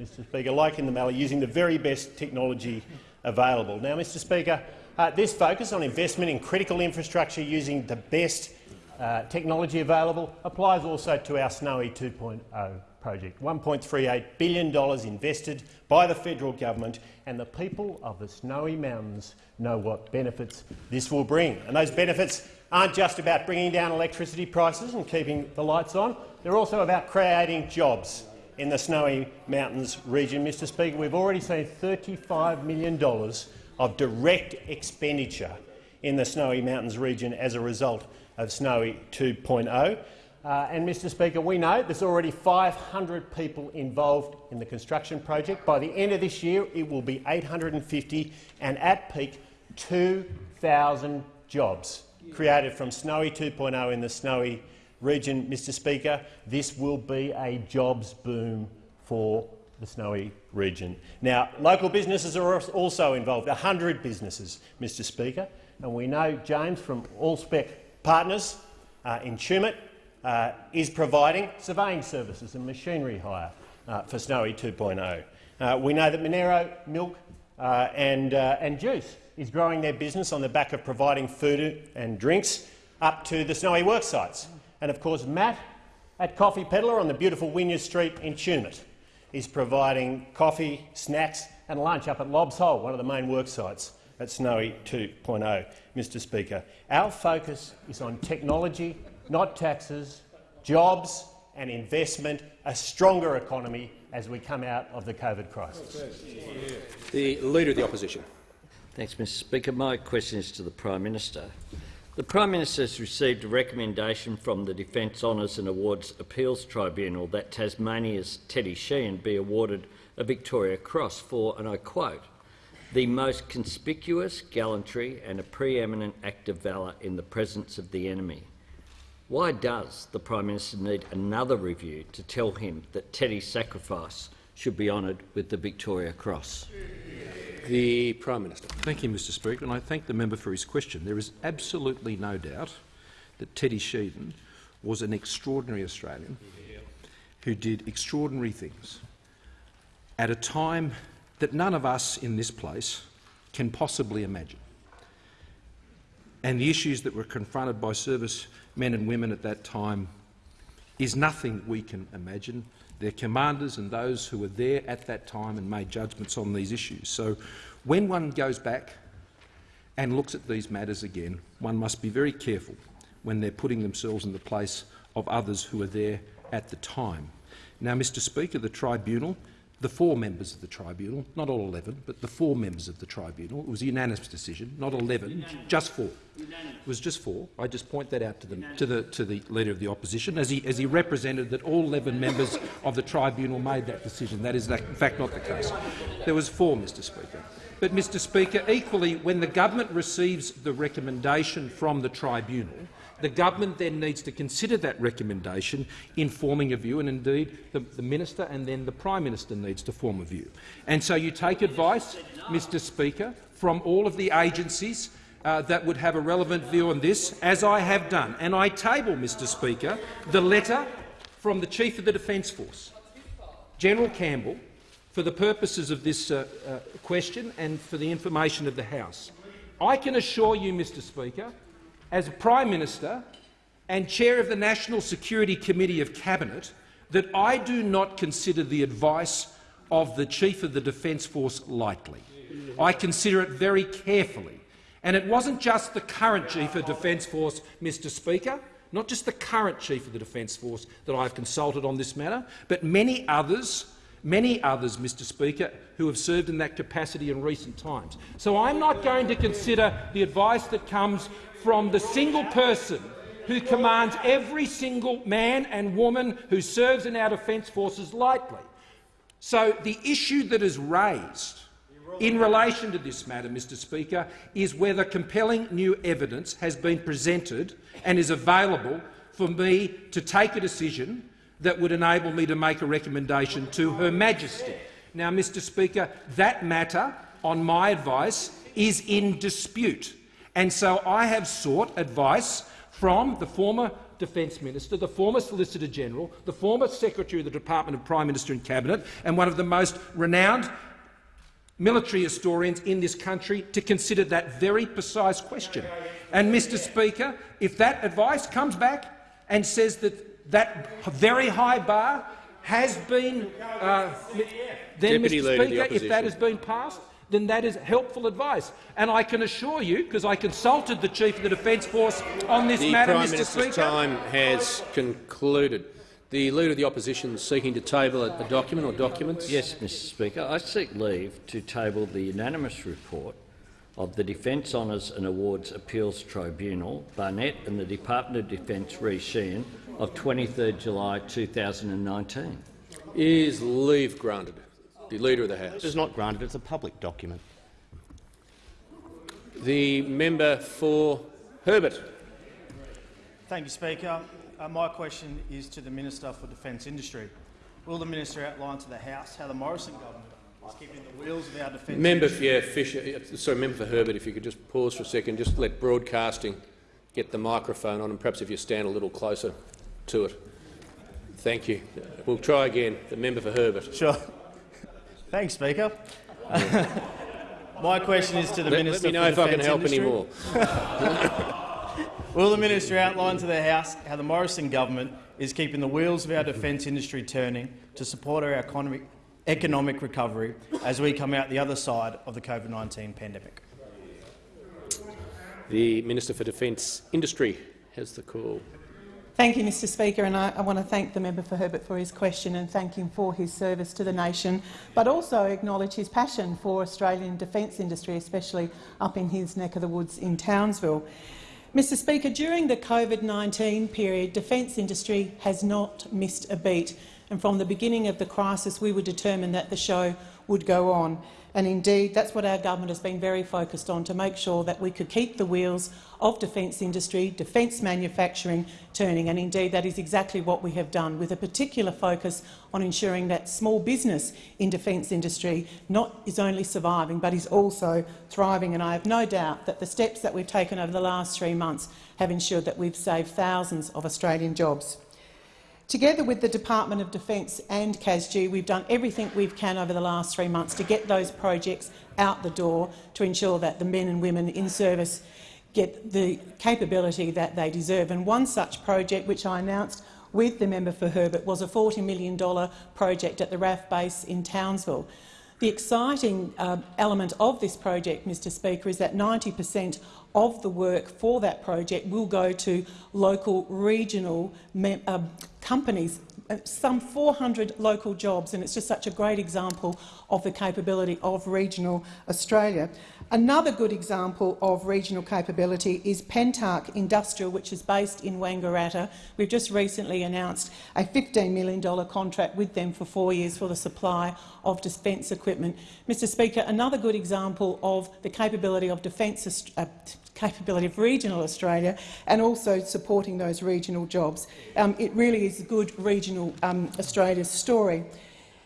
Mr Speaker, like in the Mallee, using the very best technology available. Now, Mr Speaker, uh, this focus on investment in critical infrastructure using the best uh, technology available applies also to our Snowy 2.0 project. $1.38 billion invested by the federal government, and the people of the Snowy Mountains know what benefits this will bring. And those benefits aren't just about bringing down electricity prices and keeping the lights on, they're also about creating jobs in the Snowy Mountains region. Mr Speaker, we've already seen $35 million of direct expenditure in the Snowy Mountains region as a result of Snowy 2.0. Uh, and, Mr Speaker, we know there's already 500 people involved in the construction project. By the end of this year, it will be 850 and, at peak, 2,000 jobs created from Snowy 2.0 in the Snowy region, Mr Speaker, this will be a jobs boom for the Snowy region. Now, local businesses are also involved, 100 businesses, Mr Speaker, and we know James from Allspec Partners uh, in Tumut uh, is providing surveying services and machinery hire uh, for Snowy 2.0. Uh, we know that Monaro Milk uh, and, uh, and Juice is growing their business on the back of providing food and drinks up to the Snowy work sites. And of course, Matt at Coffee Peddler on the beautiful Wynyard Street in Tumut is providing coffee, snacks and lunch up at Lobbs Hole, one of the main work sites at Snowy 2.0. Mr Speaker, our focus is on technology, not taxes, jobs and investment, a stronger economy as we come out of the COVID crisis. The Leader of the Opposition. Thanks, Mr Speaker. My question is to the Prime Minister. The Prime Minister has received a recommendation from the Defence Honours and Awards Appeals Tribunal that Tasmania's Teddy Sheean be awarded a Victoria Cross for, and I quote, the most conspicuous gallantry and a preeminent act of valour in the presence of the enemy. Why does the Prime Minister need another review to tell him that Teddy's sacrifice should be honoured with the Victoria Cross? The Prime Minister. Thank you, Mr Speaker, and I thank the member for his question. There is absolutely no doubt that Teddy Sheean was an extraordinary Australian who did extraordinary things at a time that none of us in this place can possibly imagine. And the issues that were confronted by service men and women at that time is nothing we can imagine their commanders and those who were there at that time and made judgments on these issues. So when one goes back and looks at these matters again, one must be very careful when they're putting themselves in the place of others who were there at the time. Now, Mr Speaker, the tribunal the four members of the tribunal, not all 11, but the four members of the tribunal. It was a unanimous decision, not 11, unanimous. just four. Unanimous. It was just four. I just point that out to the, to the, to the Leader of the Opposition, as he, as he represented that all 11 members of the tribunal made that decision. That is, in fact, not the case. There was four, Mr Speaker. But, Mr Speaker, equally, when the government receives the recommendation from the tribunal, the government then needs to consider that recommendation in forming a view, and indeed the, the, Minister and then the Prime Minister needs to form a view. And so you take advice, Mr Speaker, from all of the agencies uh, that would have a relevant view on this, as I have done. And I table, Mr Speaker, the letter from the Chief of the Defence Force, General Campbell, for the purposes of this uh, uh, question and for the information of the House. I can assure you, Mr Speaker, as Prime Minister and Chair of the National Security Committee of Cabinet that I do not consider the advice of the Chief of the Defence Force lightly. I consider it very carefully. And it wasn't just the current Chief of Defence Force, Mr Speaker, not just the current Chief of the Defence Force that I've consulted on this matter, but many others, many others, Mr Speaker, who have served in that capacity in recent times. So I'm not going to consider the advice that comes from the single person who commands every single man and woman who serves in our defence forces lightly. So the issue that is raised in relation to this matter, Mr Speaker, is whether compelling new evidence has been presented and is available for me to take a decision that would enable me to make a recommendation to Her Majesty. Now, Mr Speaker, that matter, on my advice, is in dispute. And so I have sought advice from the former Defence Minister, the former Solicitor General, the former Secretary of the Department of Prime Minister and Cabinet, and one of the most renowned military historians in this country to consider that very precise question. And, Mr Speaker, if that advice comes back and says that that very high bar has been, uh, then, Deputy Mr Leader Speaker, if that has been passed, then that is helpful advice. And I can assure you, because I consulted the Chief of the Defence Force on this the matter, Prime Mr Minister's Speaker. time has concluded. The Leader of the Opposition is seeking to table a, a document or documents. Yes, Mr Speaker. I seek leave to table the unanimous report of the Defence Honours and Awards Appeals Tribunal, Barnett and the Department of Defence re Sheean of 23 July 2019. Is leave granted? The Leader of the House. It is not granted. It's a public document. The member for Herbert. Thank you, Speaker. Uh, my question is to the Minister for Defence Industry. Will the minister outline to the House how the Morrison government is keeping the wheels of our defence Member, industry? yeah, Fisher. Sorry, member for Herbert. If you could just pause for a second, just let broadcasting get the microphone on, and perhaps if you stand a little closer to it. Thank you. We'll try again. The member for Herbert. Sure. Thanks, Speaker. My question is to the Let- let Minister me know if I can help Industry. anymore. Will the minister outline to the House how the Morrison government is keeping the wheels of our defence industry turning to support our economic, economic recovery as we come out the other side of the COVID-19 pandemic? The Minister for Defence Industry has the call. Thank you, Mr Speaker, and I, I, want to thank the member for Herbert for his question and thank him for his service to the nation, but also acknowledge his passion for Australian defence industry, especially up in his neck of the woods in Townsville. Mr Speaker, during the COVID-19 period, defence industry has not missed a beat, and from the beginning of the crisis we were determined that the show would go on. And indeed, that's what our government has been very focused on, to make sure that we could keep the wheels of defence industry, defence manufacturing turning. And indeed, that is exactly what we have done, with a particular focus on ensuring that small business in defence industry not is only surviving but is also thriving. And I have no doubt that the steps that we've taken over the last three months have ensured that we've saved thousands of Australian jobs. Together with the Department of Defence and CASG, we've done everything we can over the last three months to get those projects out the door to ensure that the men and women in service get the capability that they deserve. And one such project, which I announced with the member for Herbert, was a $40 million project at the RAAF base in Townsville. The exciting uh, element of this project, Mr Speaker, is that 90 per cent of the work for that project will go to local regional uh, companies, some 400 local jobs, and it's just such a great example of the capability of regional Australia. Another good example of regional capability is Pentark Industrial, which is based in Wangaratta. We've just recently announced a $15 million contract with them for four years for the supply of defence equipment. Mr Speaker, another good example of the capability of defence uh, capability of regional Australia and also supporting those regional jobs. Um, it really is a good regional um, Australia story.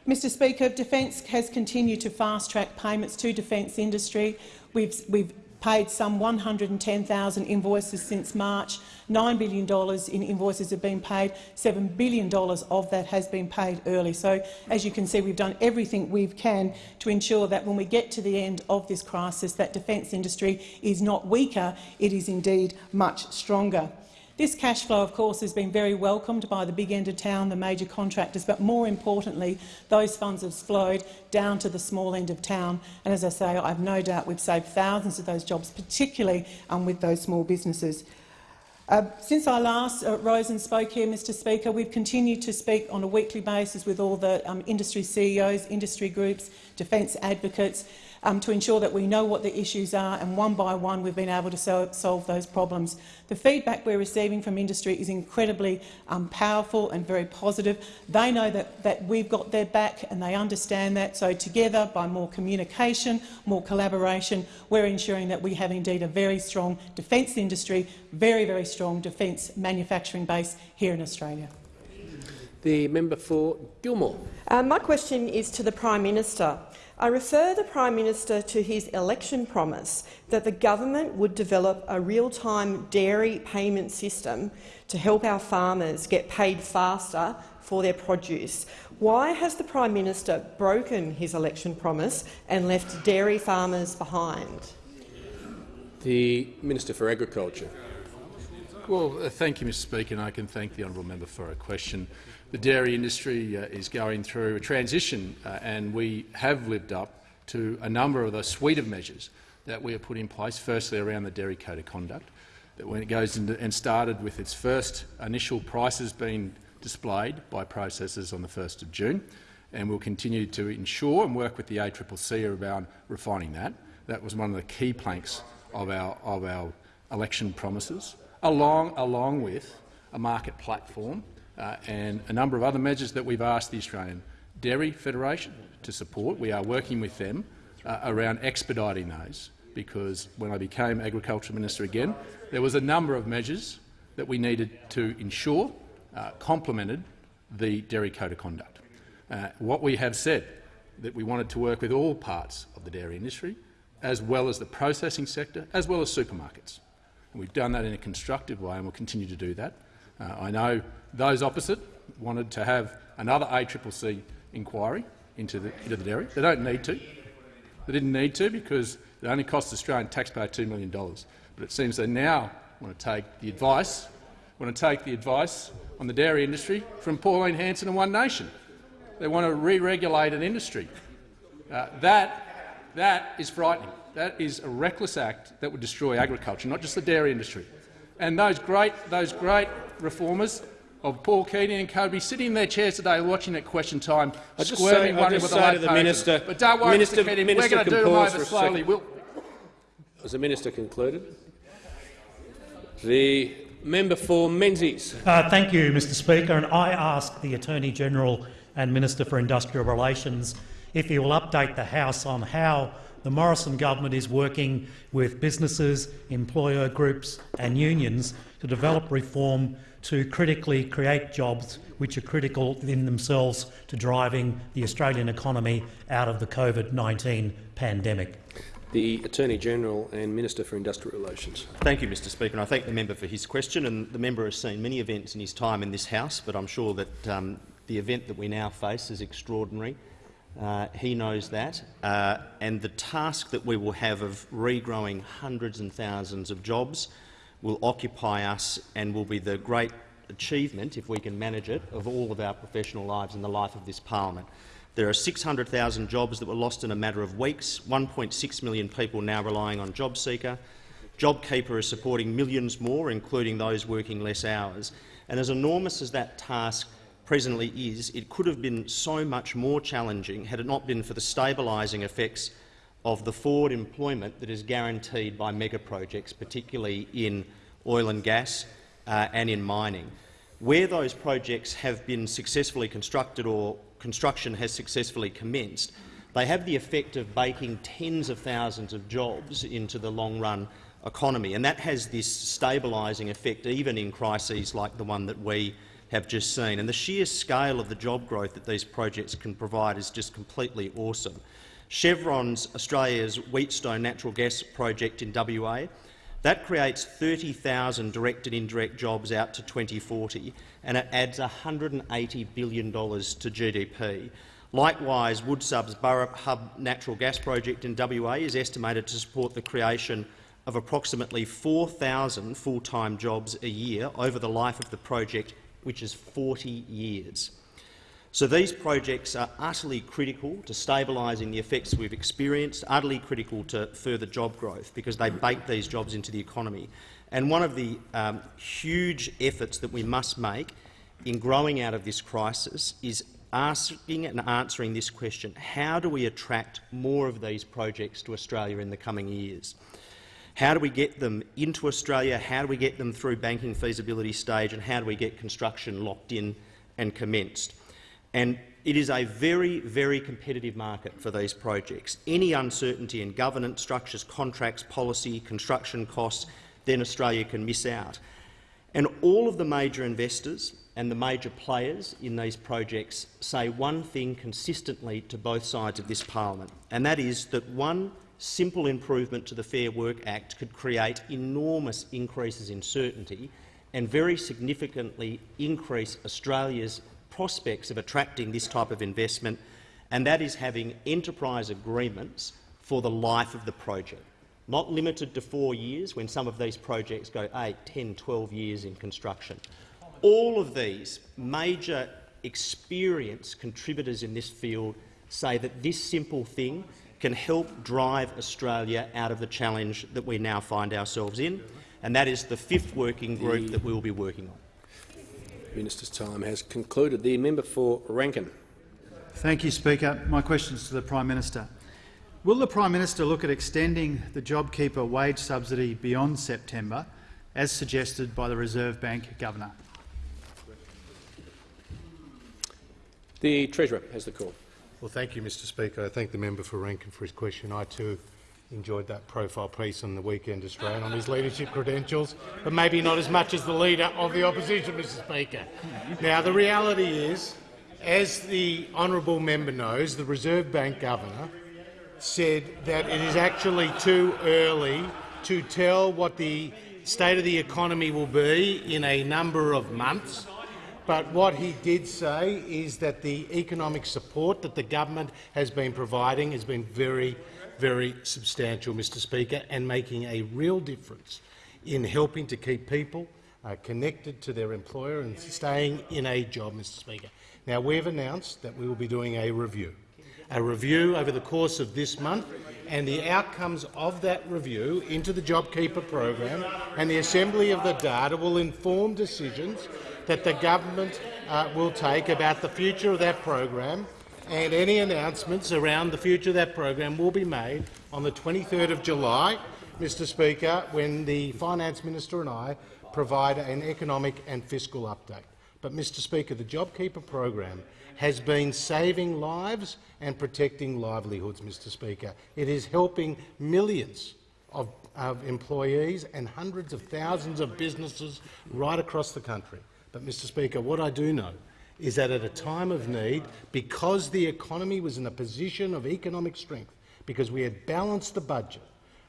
Mr Speaker, Defence has continued to fast-track payments to defence industry. We've, we've paid some 110,000 invoices since March. $9 billion in invoices have been paid. $7 billion of that has been paid early. So, as you can see, we've done everything we can to ensure that when we get to the end of this crisis, that defence industry is not weaker, it is indeed much stronger. This cash flow, of course, has been very welcomed by the big end of town, the major contractors, but more importantly, those funds have flowed down to the small end of town. And as I say, I have no doubt we've saved thousands of those jobs, particularly um, with those small businesses. Uh, since I last uh, rose and spoke here, Mr Speaker, we've continued to speak on a weekly basis with all the um, industry CEOs, industry groups, defence advocates, um, to ensure that we know what the issues are, and one by one we've been able to so solve those problems. The feedback we're receiving from industry is incredibly um, powerful and very positive. They know that, that we've got their back and they understand that. So together, by more communication, more collaboration, we're ensuring that we have indeed a very strong defence industry, very, very strong defence manufacturing base here in Australia. The member for Gilmore. Uh, my question is to the Prime Minister. I refer the Prime Minister to his election promise that the government would develop a real-time dairy payment system to help our farmers get paid faster for their produce. Why has the Prime Minister broken his election promise and left dairy farmers behind? The Minister for Agriculture. Well, uh, thank you, Mr Speaker, and I can thank the honourable member for a question the dairy industry uh, is going through a transition, uh, and we have lived up to a number of the suite of measures that we have put in place, firstly around the Dairy Code of Conduct, that when it goes and started with its first initial prices being displayed by processors on the 1st of June, and we'll continue to ensure and work with the ACCC around refining that. That was one of the key planks of our, of our election promises, along, along with a market platform uh, and a number of other measures that we've asked the Australian Dairy Federation to support. We are working with them uh, around expediting those, because when I became Agriculture Minister again, there was a number of measures that we needed to ensure uh, complemented the Dairy Code of Conduct. Uh, what we have said that we wanted to work with all parts of the dairy industry, as well as the processing sector, as well as supermarkets. And we've done that in a constructive way and will continue to do that. Uh, I know those opposite wanted to have another ACCC inquiry into the, into the dairy. They don't need to. They didn't need to because it only cost the Australian taxpayer $2 million. But it seems they now want to take the advice, want to take the advice on the dairy industry from Pauline Hanson and One Nation. They want to re-regulate an industry. Uh, that, that is frightening. That is a reckless act that would destroy agriculture, not just the dairy industry. And those great, those great reformers of Paul Keating and co sitting in their chairs today watching at question time, I just say, I just say to the minister, but don't worry, minister, Mr Keating, minister we're going to do them over slowly. We'll... Has the minister concluded? The member for Menzies. Uh, thank you, Mr Speaker. And I ask the Attorney-General and Minister for Industrial Relations if he will update the House on how the Morrison government is working with businesses, employer groups and unions to develop reform to critically create jobs which are critical in themselves to driving the Australian economy out of the COVID-19 pandemic. The Attorney-General and Minister for Industrial Relations. Thank you, Mr Speaker. And I thank the member for his question. And the member has seen many events in his time in this House, but I'm sure that um, the event that we now face is extraordinary. Uh, he knows that. Uh, and the task that we will have of regrowing hundreds and thousands of jobs will occupy us and will be the great achievement, if we can manage it, of all of our professional lives and the life of this parliament. There are 600,000 jobs that were lost in a matter of weeks, 1.6 million people now relying on JobSeeker. JobKeeper is supporting millions more, including those working less hours. And as enormous as that task presently is, it could have been so much more challenging had it not been for the stabilising effects of the forward employment that is guaranteed by mega projects, particularly in oil and gas uh, and in mining. Where those projects have been successfully constructed or construction has successfully commenced, they have the effect of baking tens of thousands of jobs into the long-run economy, and that has this stabilising effect even in crises like the one that we have just seen. And the sheer scale of the job growth that these projects can provide is just completely awesome. Chevron's Australia's Wheatstone natural gas project in WA, that creates 30,000 direct and indirect jobs out to 2040, and it adds $180 billion to GDP. Likewise, Woodside's Burrup Hub natural gas project in WA is estimated to support the creation of approximately 4,000 full-time jobs a year over the life of the project which is 40 years. So these projects are utterly critical to stabilising the effects we've experienced, utterly critical to further job growth because they bake these jobs into the economy. And one of the um, huge efforts that we must make in growing out of this crisis is asking and answering this question, how do we attract more of these projects to Australia in the coming years? How do we get them into Australia? How do we get them through banking feasibility stage? And how do we get construction locked in and commenced? And it is a very, very competitive market for these projects. Any uncertainty in governance, structures, contracts, policy, construction costs, then Australia can miss out. And all of the major investors and the major players in these projects say one thing consistently to both sides of this parliament, and that is that one simple improvement to the Fair Work Act could create enormous increases in certainty and very significantly increase Australia's prospects of attracting this type of investment, and that is having enterprise agreements for the life of the project, not limited to four years when some of these projects go 8, 10, 12 years in construction. All of these major experienced contributors in this field say that this simple thing can help drive Australia out of the challenge that we now find ourselves in, and that is the fifth working group that we will be working on. Minister's time has concluded. The member for Rankin. Thank you, Speaker. My question is to the Prime Minister. Will the Prime Minister look at extending the JobKeeper wage subsidy beyond September, as suggested by the Reserve Bank Governor? The Treasurer has the call. Well, thank you, Mr Speaker. I thank the member for Rankin for his question. I too enjoyed that profile piece on the Weekend Australian on his leadership credentials, but maybe not as much as the Leader of the Opposition, Mr Speaker. Now, the reality is, as the honourable member knows, the Reserve Bank Governor said that it is actually too early to tell what the state of the economy will be in a number of months. But what he did say is that the economic support that the government has been providing has been very, very substantial, Mr Speaker, and making a real difference in helping to keep people uh, connected to their employer and staying in a job, Mr Speaker. Now, we've announced that we will be doing a review, a review over the course of this month, and the outcomes of that review into the JobKeeper program and the assembly of the data will inform decisions that the government uh, will take about the future of that program, and any announcements around the future of that program will be made on the 23rd of July, Mr Speaker, when the Finance Minister and I provide an economic and fiscal update. But, Mr Speaker, the JobKeeper program has been saving lives and protecting livelihoods, Mr Speaker. It is helping millions of, of employees and hundreds of thousands of businesses right across the country. But, Mr Speaker, what I do know is that at a time of need, because the economy was in a position of economic strength, because we had balanced the budget,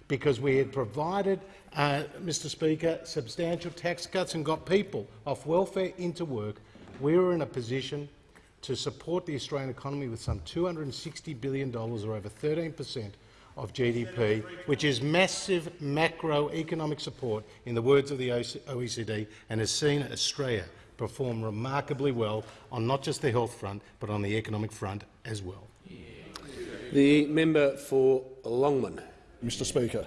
because we had provided, uh, Mr Speaker, substantial tax cuts and got people off welfare into work, we were in a position to support the Australian economy with some $260 billion, or over 13 per cent of GDP, which is massive macroeconomic support, in the words of the OECD, and has seen Australia perform remarkably well on not just the health front, but on the economic front as well. The member for Longman. Mr Speaker,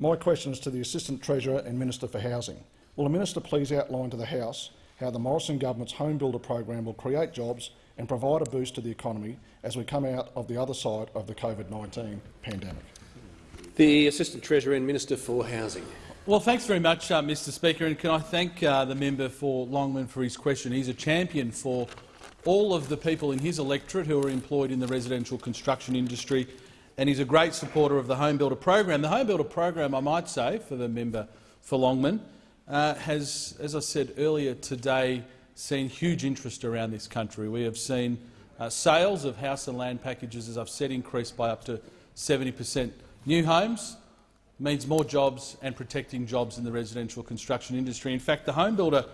my question is to the Assistant Treasurer and Minister for Housing. Will the minister please outline to the House how the Morrison government's home builder program will create jobs and provide a boost to the economy as we come out of the other side of the COVID-19 pandemic. The Assistant Treasurer and Minister for Housing. Well, thanks very much, uh, Mr Speaker, and can I thank uh, the member for Longman for his question. He's a champion for all of the people in his electorate who are employed in the residential construction industry, and he's a great supporter of the Home Builder program. The Home Builder program, I might say, for the member for Longman, uh, has, as I said earlier today, seen huge interest around this country. We have seen uh, sales of house and land packages, as I've said, increase by up to 70 per cent. New homes, means more jobs and protecting jobs in the residential construction industry. In fact, the Homebuilder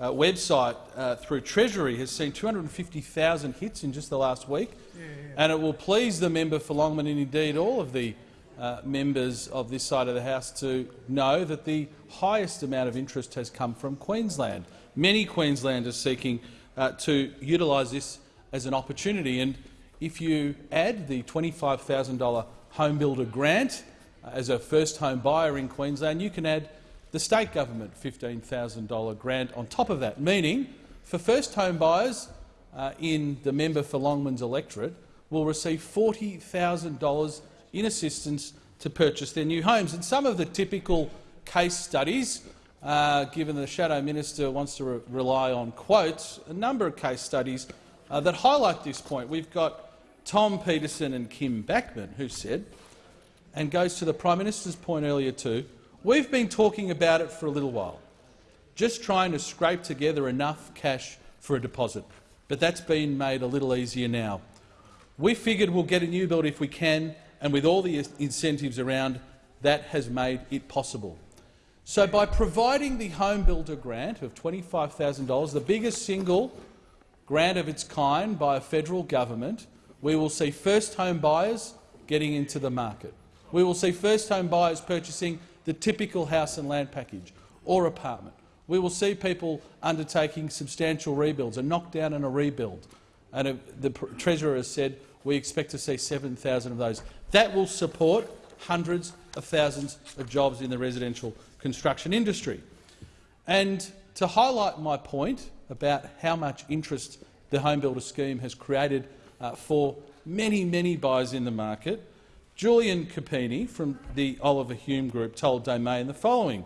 uh, website uh, through Treasury has seen 250,000 hits in just the last week, yeah, yeah. and it will please the member for Longman and indeed all of the uh, members of this side of the House to know that the highest amount of interest has come from Queensland. Many Queenslanders seeking uh, to utilise this as an opportunity, and if you add the $25,000 home builder grant as a first home buyer in Queensland, you can add the state government $15,000 grant on top of that, meaning for first home buyers uh, in the member for Longman's electorate will receive $40,000 in assistance to purchase their new homes. And some of the typical case studies, uh, given the Shadow Minister wants to re rely on quotes, a number of case studies uh, that highlight this point. We've got Tom Peterson and Kim Backman who said and goes to the Prime Minister's point earlier too, we've been talking about it for a little while, just trying to scrape together enough cash for a deposit. But that's been made a little easier now. We figured we'll get a new build if we can, and with all the incentives around, that has made it possible. So by providing the home builder grant of $25,000, the biggest single grant of its kind by a federal government, we will see first home buyers getting into the market we will see first-home buyers purchasing the typical house and land package or apartment. We will see people undertaking substantial rebuilds, a knockdown and a rebuild. And the Treasurer has said we expect to see 7,000 of those. That will support hundreds of thousands of jobs in the residential construction industry. And to highlight my point about how much interest the home builder scheme has created uh, for many, many buyers in the market, Julian Capini from the Oliver Hume Group told Domain the following.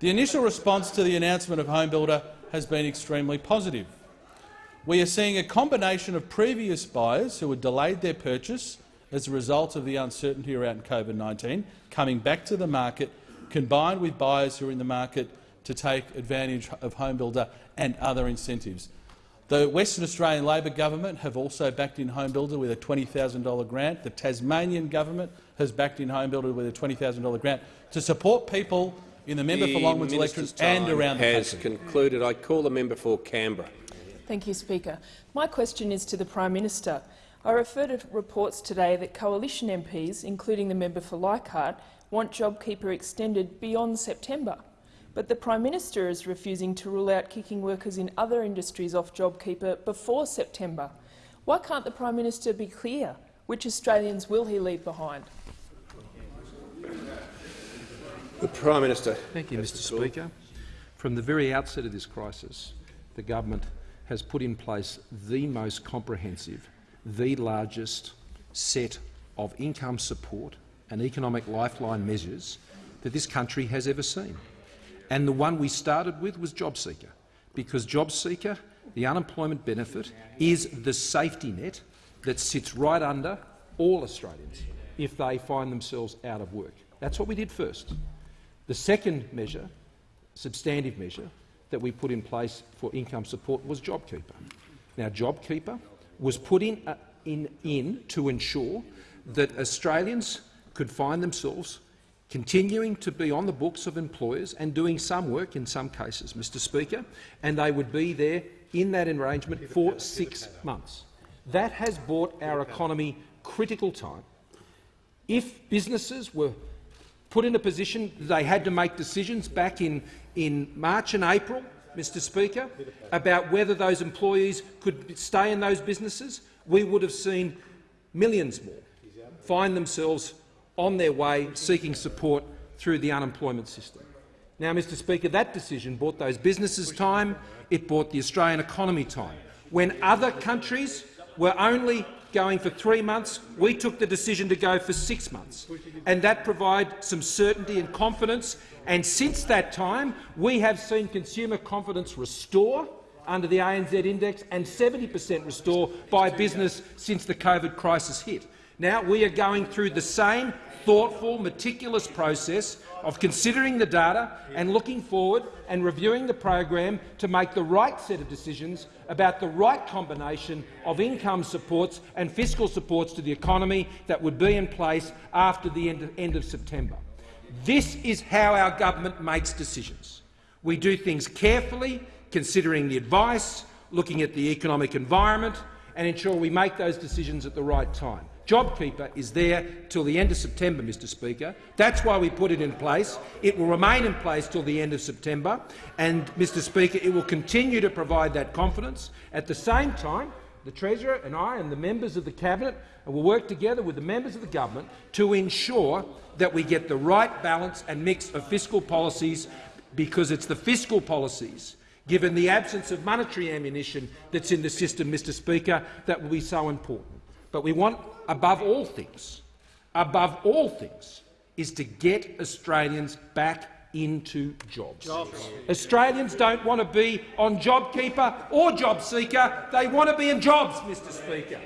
The initial response to the announcement of HomeBuilder has been extremely positive. We are seeing a combination of previous buyers who had delayed their purchase as a result of the uncertainty around COVID-19 coming back to the market, combined with buyers who are in the market to take advantage of HomeBuilder and other incentives. The Western Australian Labor government have also backed in HomeBuilder with a $20,000 grant. The Tasmanian government has backed in HomeBuilder with a $20,000 grant to support people in the member the for Longman's electorate and around the has country. concluded. I call the member for Canberra. Thank you, Speaker. My question is to the Prime Minister. I refer to reports today that coalition MPs, including the member for Leichhardt, want JobKeeper extended beyond September. But the Prime Minister is refusing to rule out kicking workers in other industries off JobKeeper before September. Why can't the Prime Minister be clear? Which Australians will he leave behind? The Prime Minister. Thank you, Mr Speaker. From the very outset of this crisis, the government has put in place the most comprehensive, the largest set of income support and economic lifeline measures that this country has ever seen. And the one we started with was JobSeeker, because JobSeeker, the unemployment benefit, is the safety net that sits right under all Australians if they find themselves out of work. That's what we did first. The second measure, substantive measure, that we put in place for income support was JobKeeper. Now, JobKeeper was put in, uh, in, in to ensure that Australians could find themselves continuing to be on the books of employers and doing some work in some cases, Mr Speaker, and they would be there in that arrangement for six months. That has bought our economy critical time. If businesses were put in a position that they had to make decisions back in, in March and April, Mr Speaker, about whether those employees could stay in those businesses, we would have seen millions more find themselves on their way seeking support through the unemployment system. Now, Mr Speaker, that decision bought those businesses time, it bought the Australian economy time. When other countries were only going for three months, we took the decision to go for six months, and that provided some certainty and confidence. And since that time, we have seen consumer confidence restore under the ANZ index and 70 per cent restore by business since the COVID crisis hit. Now we are going through the same thoughtful, meticulous process of considering the data and looking forward and reviewing the program to make the right set of decisions about the right combination of income supports and fiscal supports to the economy that would be in place after the end of, end of September. This is how our government makes decisions. We do things carefully, considering the advice, looking at the economic environment and ensure we make those decisions at the right time. JobKeeper is there till the end of September, Mr Speaker. That's why we put it in place. It will remain in place till the end of September, and, Mr Speaker, it will continue to provide that confidence. At the same time, the Treasurer and I and the members of the Cabinet will work together with the members of the government to ensure that we get the right balance and mix of fiscal policies, because it's the fiscal policies given the absence of monetary ammunition that's in the system, Mr Speaker, that will be so important. But we want, above all things, above all things, is to get Australians back into jobs. jobs. Australians don't want to be on JobKeeper or JobSeeker. They want to be in jobs, Mr Speaker.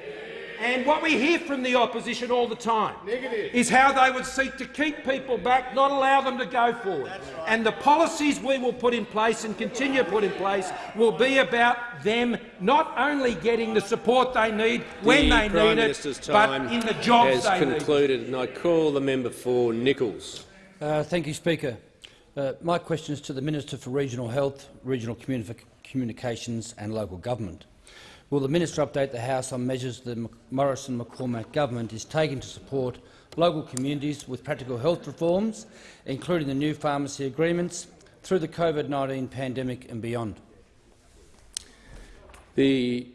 And what we hear from the opposition all the time Negative. is how they would seek to keep people back, not allow them to go forward. Right. And the policies we will put in place and continue to put in place will be about them not only getting the support they need the when they Prime need Minister's it, time but in the jobs has they concluded, need. and I call the member for Nicholls. Uh, thank you, Speaker. Uh, my question is to the Minister for Regional Health, Regional Communi Communications and Local Government. Will the minister update the House on measures the Morrison-McCormack government is taking to support local communities with practical health reforms, including the new pharmacy agreements, through the COVID-19 pandemic and beyond? The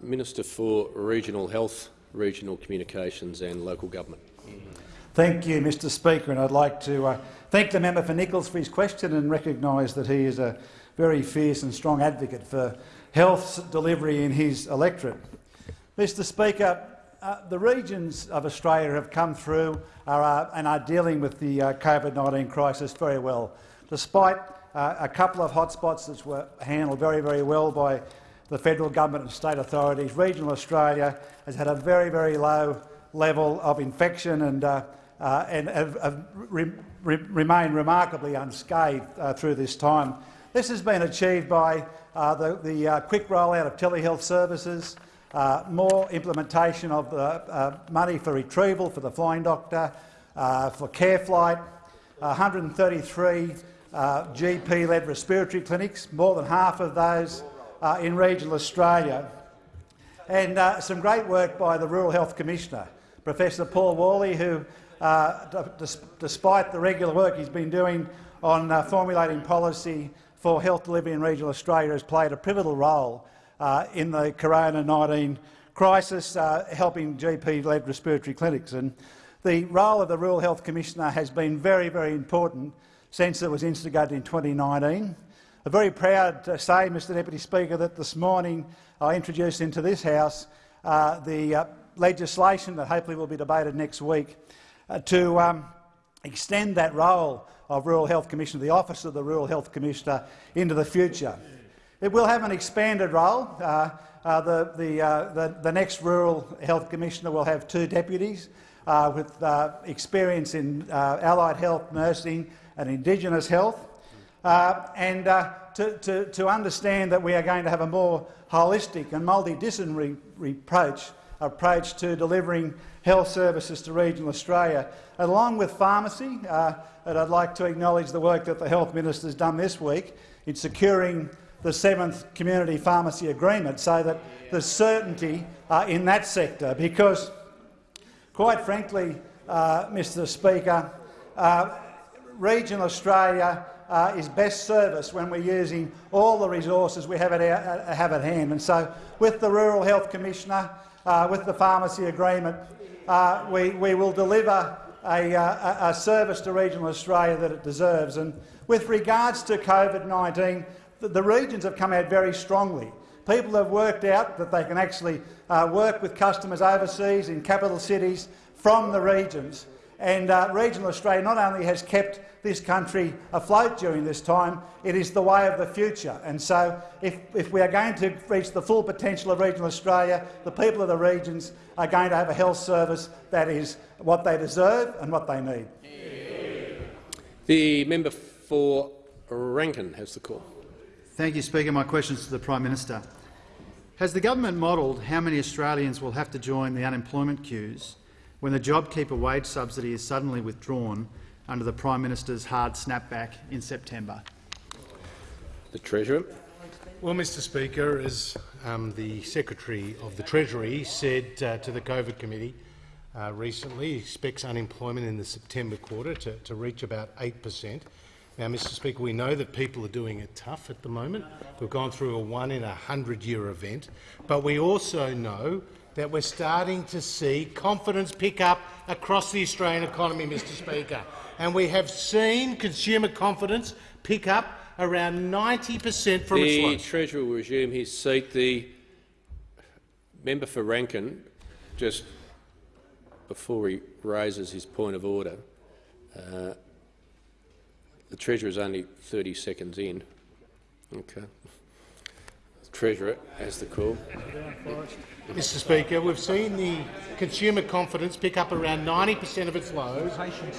Minister for Regional Health, Regional Communications and Local Government. Thank you, Mr Speaker, and I'd like to uh, thank the member for Nicholls for his question and recognise that he is a very fierce and strong advocate for health delivery in his electorate. Mr Speaker, uh, the regions of Australia have come through are, uh, and are dealing with the uh, COVID-19 crisis very well. Despite uh, a couple of hotspots that were handled very, very well by the federal government and state authorities, regional Australia has had a very, very low level of infection and, uh, uh, and have, have re re remained remarkably unscathed through this time. This has been achieved by uh, the, the uh, quick rollout of telehealth services, uh, more implementation of the uh, money for retrieval for the flying doctor, uh, for CareFlight, 133 uh, GP-led respiratory clinics, more than half of those in regional Australia, and some great work by the Rural Health Commissioner, Professor Paul Worley, who, despite the regular work he's been doing on formulating policy for health delivery in regional Australia has played a pivotal role uh, in the Corona-19 crisis, uh, helping GP-led respiratory clinics. And the role of the Rural Health Commissioner has been very, very important since it was instigated in 2019. I'm very proud to say, Mr Deputy Speaker, that this morning I introduced into this House uh, the uh, legislation that hopefully will be debated next week uh, to um, extend that role of Rural Health Commissioner, the Office of the Rural Health Commissioner, into the future. It will have an expanded role. Uh, uh, the, the, uh, the, the, next Rural Health Commissioner will have two deputies uh, with uh, experience in uh, allied health, nursing and Indigenous health. and to, to, to, understand that we are going to have a more holistic and multidisciplinary approach, approach to delivering health services to regional Australia, along with pharmacy, and I'd like to acknowledge the work that the Health Minister has done this week in securing the seventh community pharmacy agreement so that there's certainty uh, in that sector because, quite frankly, uh, Mr Speaker, uh, regional Australia uh, is best serviced when we're using all the resources we have at, our, uh, have at hand. And so, with the Rural Health Commissioner, uh, with the pharmacy agreement, we, we will deliver a, uh, a, service to regional Australia that it deserves. And with regards to COVID-19, the, the regions have come out very strongly. People have worked out that they can actually uh, work with customers overseas in capital cities from the regions. And uh, regional Australia not only has kept this country afloat during this time, it is the way of the future. And so if, if we are going to reach the full potential of regional Australia, the people of the regions are going to have a health service that is what they deserve and what they need. The member for Rankin has the call. Thank you, Speaker. My question is to the Prime Minister. Has the government modelled how many Australians will have to join the unemployment queues when the JobKeeper wage subsidy is suddenly withdrawn under the Prime Minister's hard snapback in September? The Treasurer. Well, Mr Speaker, as um, the Secretary of the Treasury said uh, to the COVID Committee uh, recently, he expects unemployment in the September quarter to, to reach about 8 per cent. Now, Mr Speaker, we know that people are doing it tough at the moment. We've gone through a one-in-a-hundred-year event, but we also know that we're starting to see confidence pick up across the Australian economy, Mr Speaker. And we have seen consumer confidence pick up around 90 per cent from the its. The Treasurer will resume his seat. The member for Rankin, just before he raises his point of order, uh, the Treasurer is only 30 seconds in. Okay. Treasurer has the call. Mr Speaker, we've seen the consumer confidence pick up around 90 per cent of its lows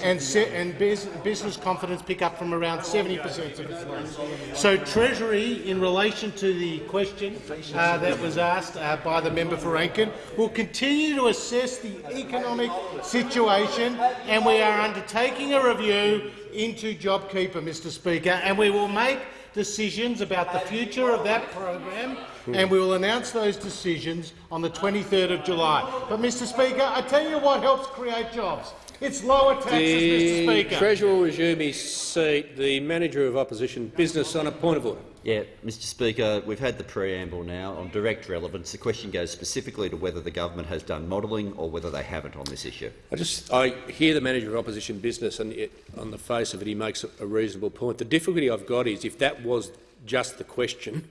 and, and business confidence pick up from around 70 per cent of its lows. So Treasury, in relation to the question uh, that was asked uh, by the member for Rankin, will continue to assess the economic situation and we are undertaking a review into JobKeeper, Mr Speaker, and we will make decisions about the future of that program and we will announce those decisions on the 23rd of July. But, Mr Speaker, I tell you what helps create jobs. It's lower taxes, the Mr Speaker. The Treasurer will resume his seat. The Manager of Opposition Business on a point of order. Yeah, Mr Speaker, we've had the preamble now on direct relevance. The question goes specifically to whether the government has done modelling or whether they haven't on this issue. I just I hear the Manager of Opposition Business, and it, on the face of it, he makes a, reasonable point. The difficulty I've got is if that was just the question,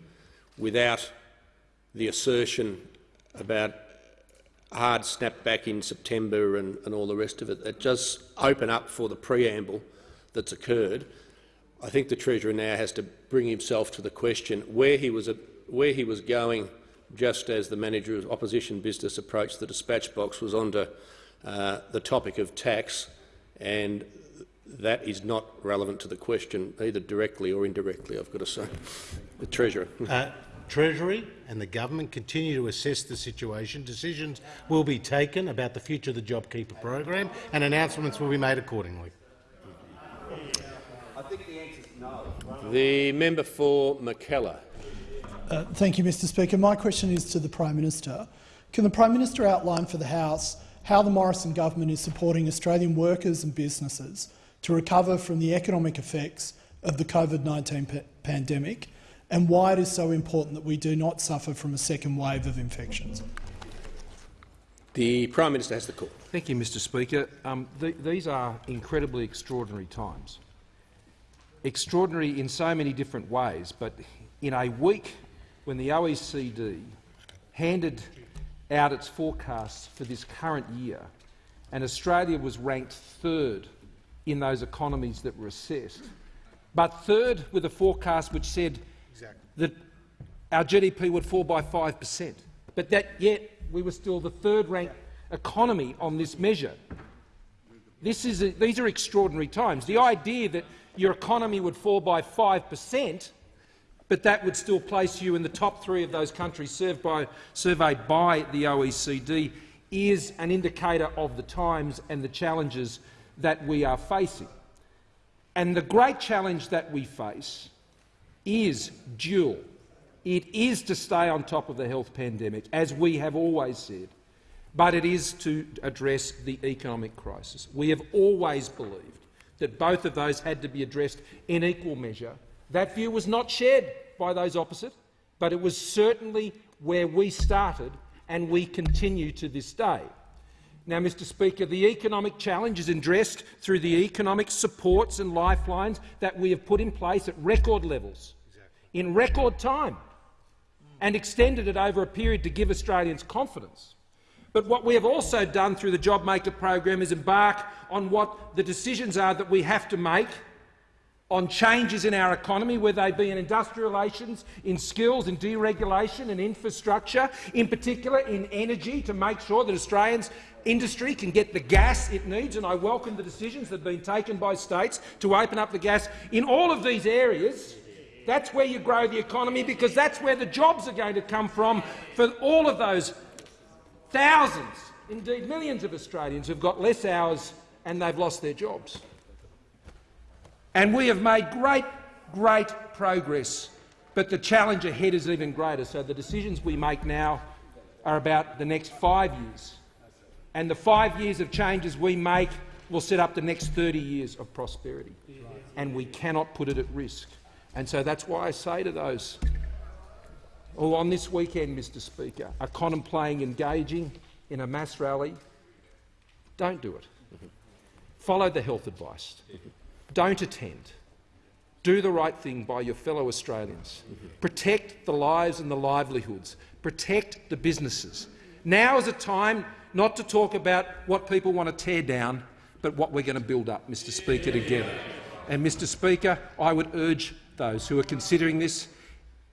without the assertion about hard snapback in September and, and all the rest of it. It does open up for the preamble that's occurred. I think the Treasurer now has to bring himself to the question where he was, at, where he was going just as the manager of opposition business approached the dispatch box was onto uh, the topic of tax, and that is not relevant to the question either directly or indirectly, I've got to say. The Treasurer. Uh, Treasury and the government continue to assess the situation. Decisions will be taken about the future of the JobKeeper program and announcements will be made accordingly. I think the answer is no. The member for Mackellar. Uh, thank you, Mr Speaker. My question is to the Prime Minister. Can the Prime Minister outline for the House how the Morrison government is supporting Australian workers and businesses to recover from the economic effects of the COVID-19 pa pandemic and why it is so important that we do not suffer from a second wave of infections. The Prime Minister has the call. Thank you, Mr Speaker. Um, th these are incredibly extraordinary times. Extraordinary in so many different ways, but in a week when the OECD handed out its forecasts for this current year and Australia was ranked third in those economies that were assessed, but third with a forecast which said that our GDP would fall by 5 per cent, but that yet we were still the third-ranked economy on this measure. This is a, these are extraordinary times. The idea that your economy would fall by 5 per cent, but that would still place you in the top three of those countries by, surveyed by the OECD is an indicator of the times and the challenges that we are facing. And the great challenge that we face is dual. It is to stay on top of the health pandemic, as we have always said, but it is to address the economic crisis. We have always believed that both of those had to be addressed in equal measure. That view was not shared by those opposite, but it was certainly where we started and we continue to this day. Now, Mr Speaker, the economic challenge is addressed through the economic supports and lifelines that we have put in place at record levels, in record time, and extended it over a period to give Australians confidence. But what we have also done through the JobMaker program is embark on what the decisions are that we have to make on changes in our economy, whether they be in industrial relations, in skills, in deregulation and infrastructure, in particular in energy, to make sure that Australians industry can get the gas it needs, and I welcome the decisions that have been taken by states to open up the gas. In all of these areas, that's where you grow the economy, because that's where the jobs are going to come from for all of those thousands, indeed millions of Australians who've got less hours and they've lost their jobs. And we have made great, great progress, but the challenge ahead is even greater. So the decisions we make now are about the next five years. And the five years of changes we make will set up the next 30 years of prosperity. And we cannot put it at risk. And so that's why I say to those who on this weekend, Mr Speaker, are contemplating engaging in a mass rally, don't do it. Follow the health advice. Don't attend. Do the right thing by your fellow Australians. Protect the lives and the livelihoods. Protect the businesses. Now is a time not to talk about what people want to tear down, but what we're going to build up, Mr Speaker, together. And, Mr Speaker, I would urge those who are considering this,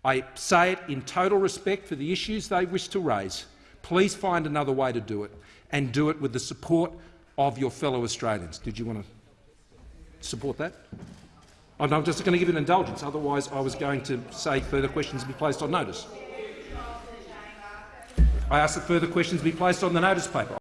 I say it in total respect for the issues they wish to raise, please find another way to do it, and do it with the support of your fellow Australians. Did you want to support that? Oh, I'm just going to give an indulgence, otherwise I was going to say further questions be placed on notice. I ask that further questions be placed on the notice paper.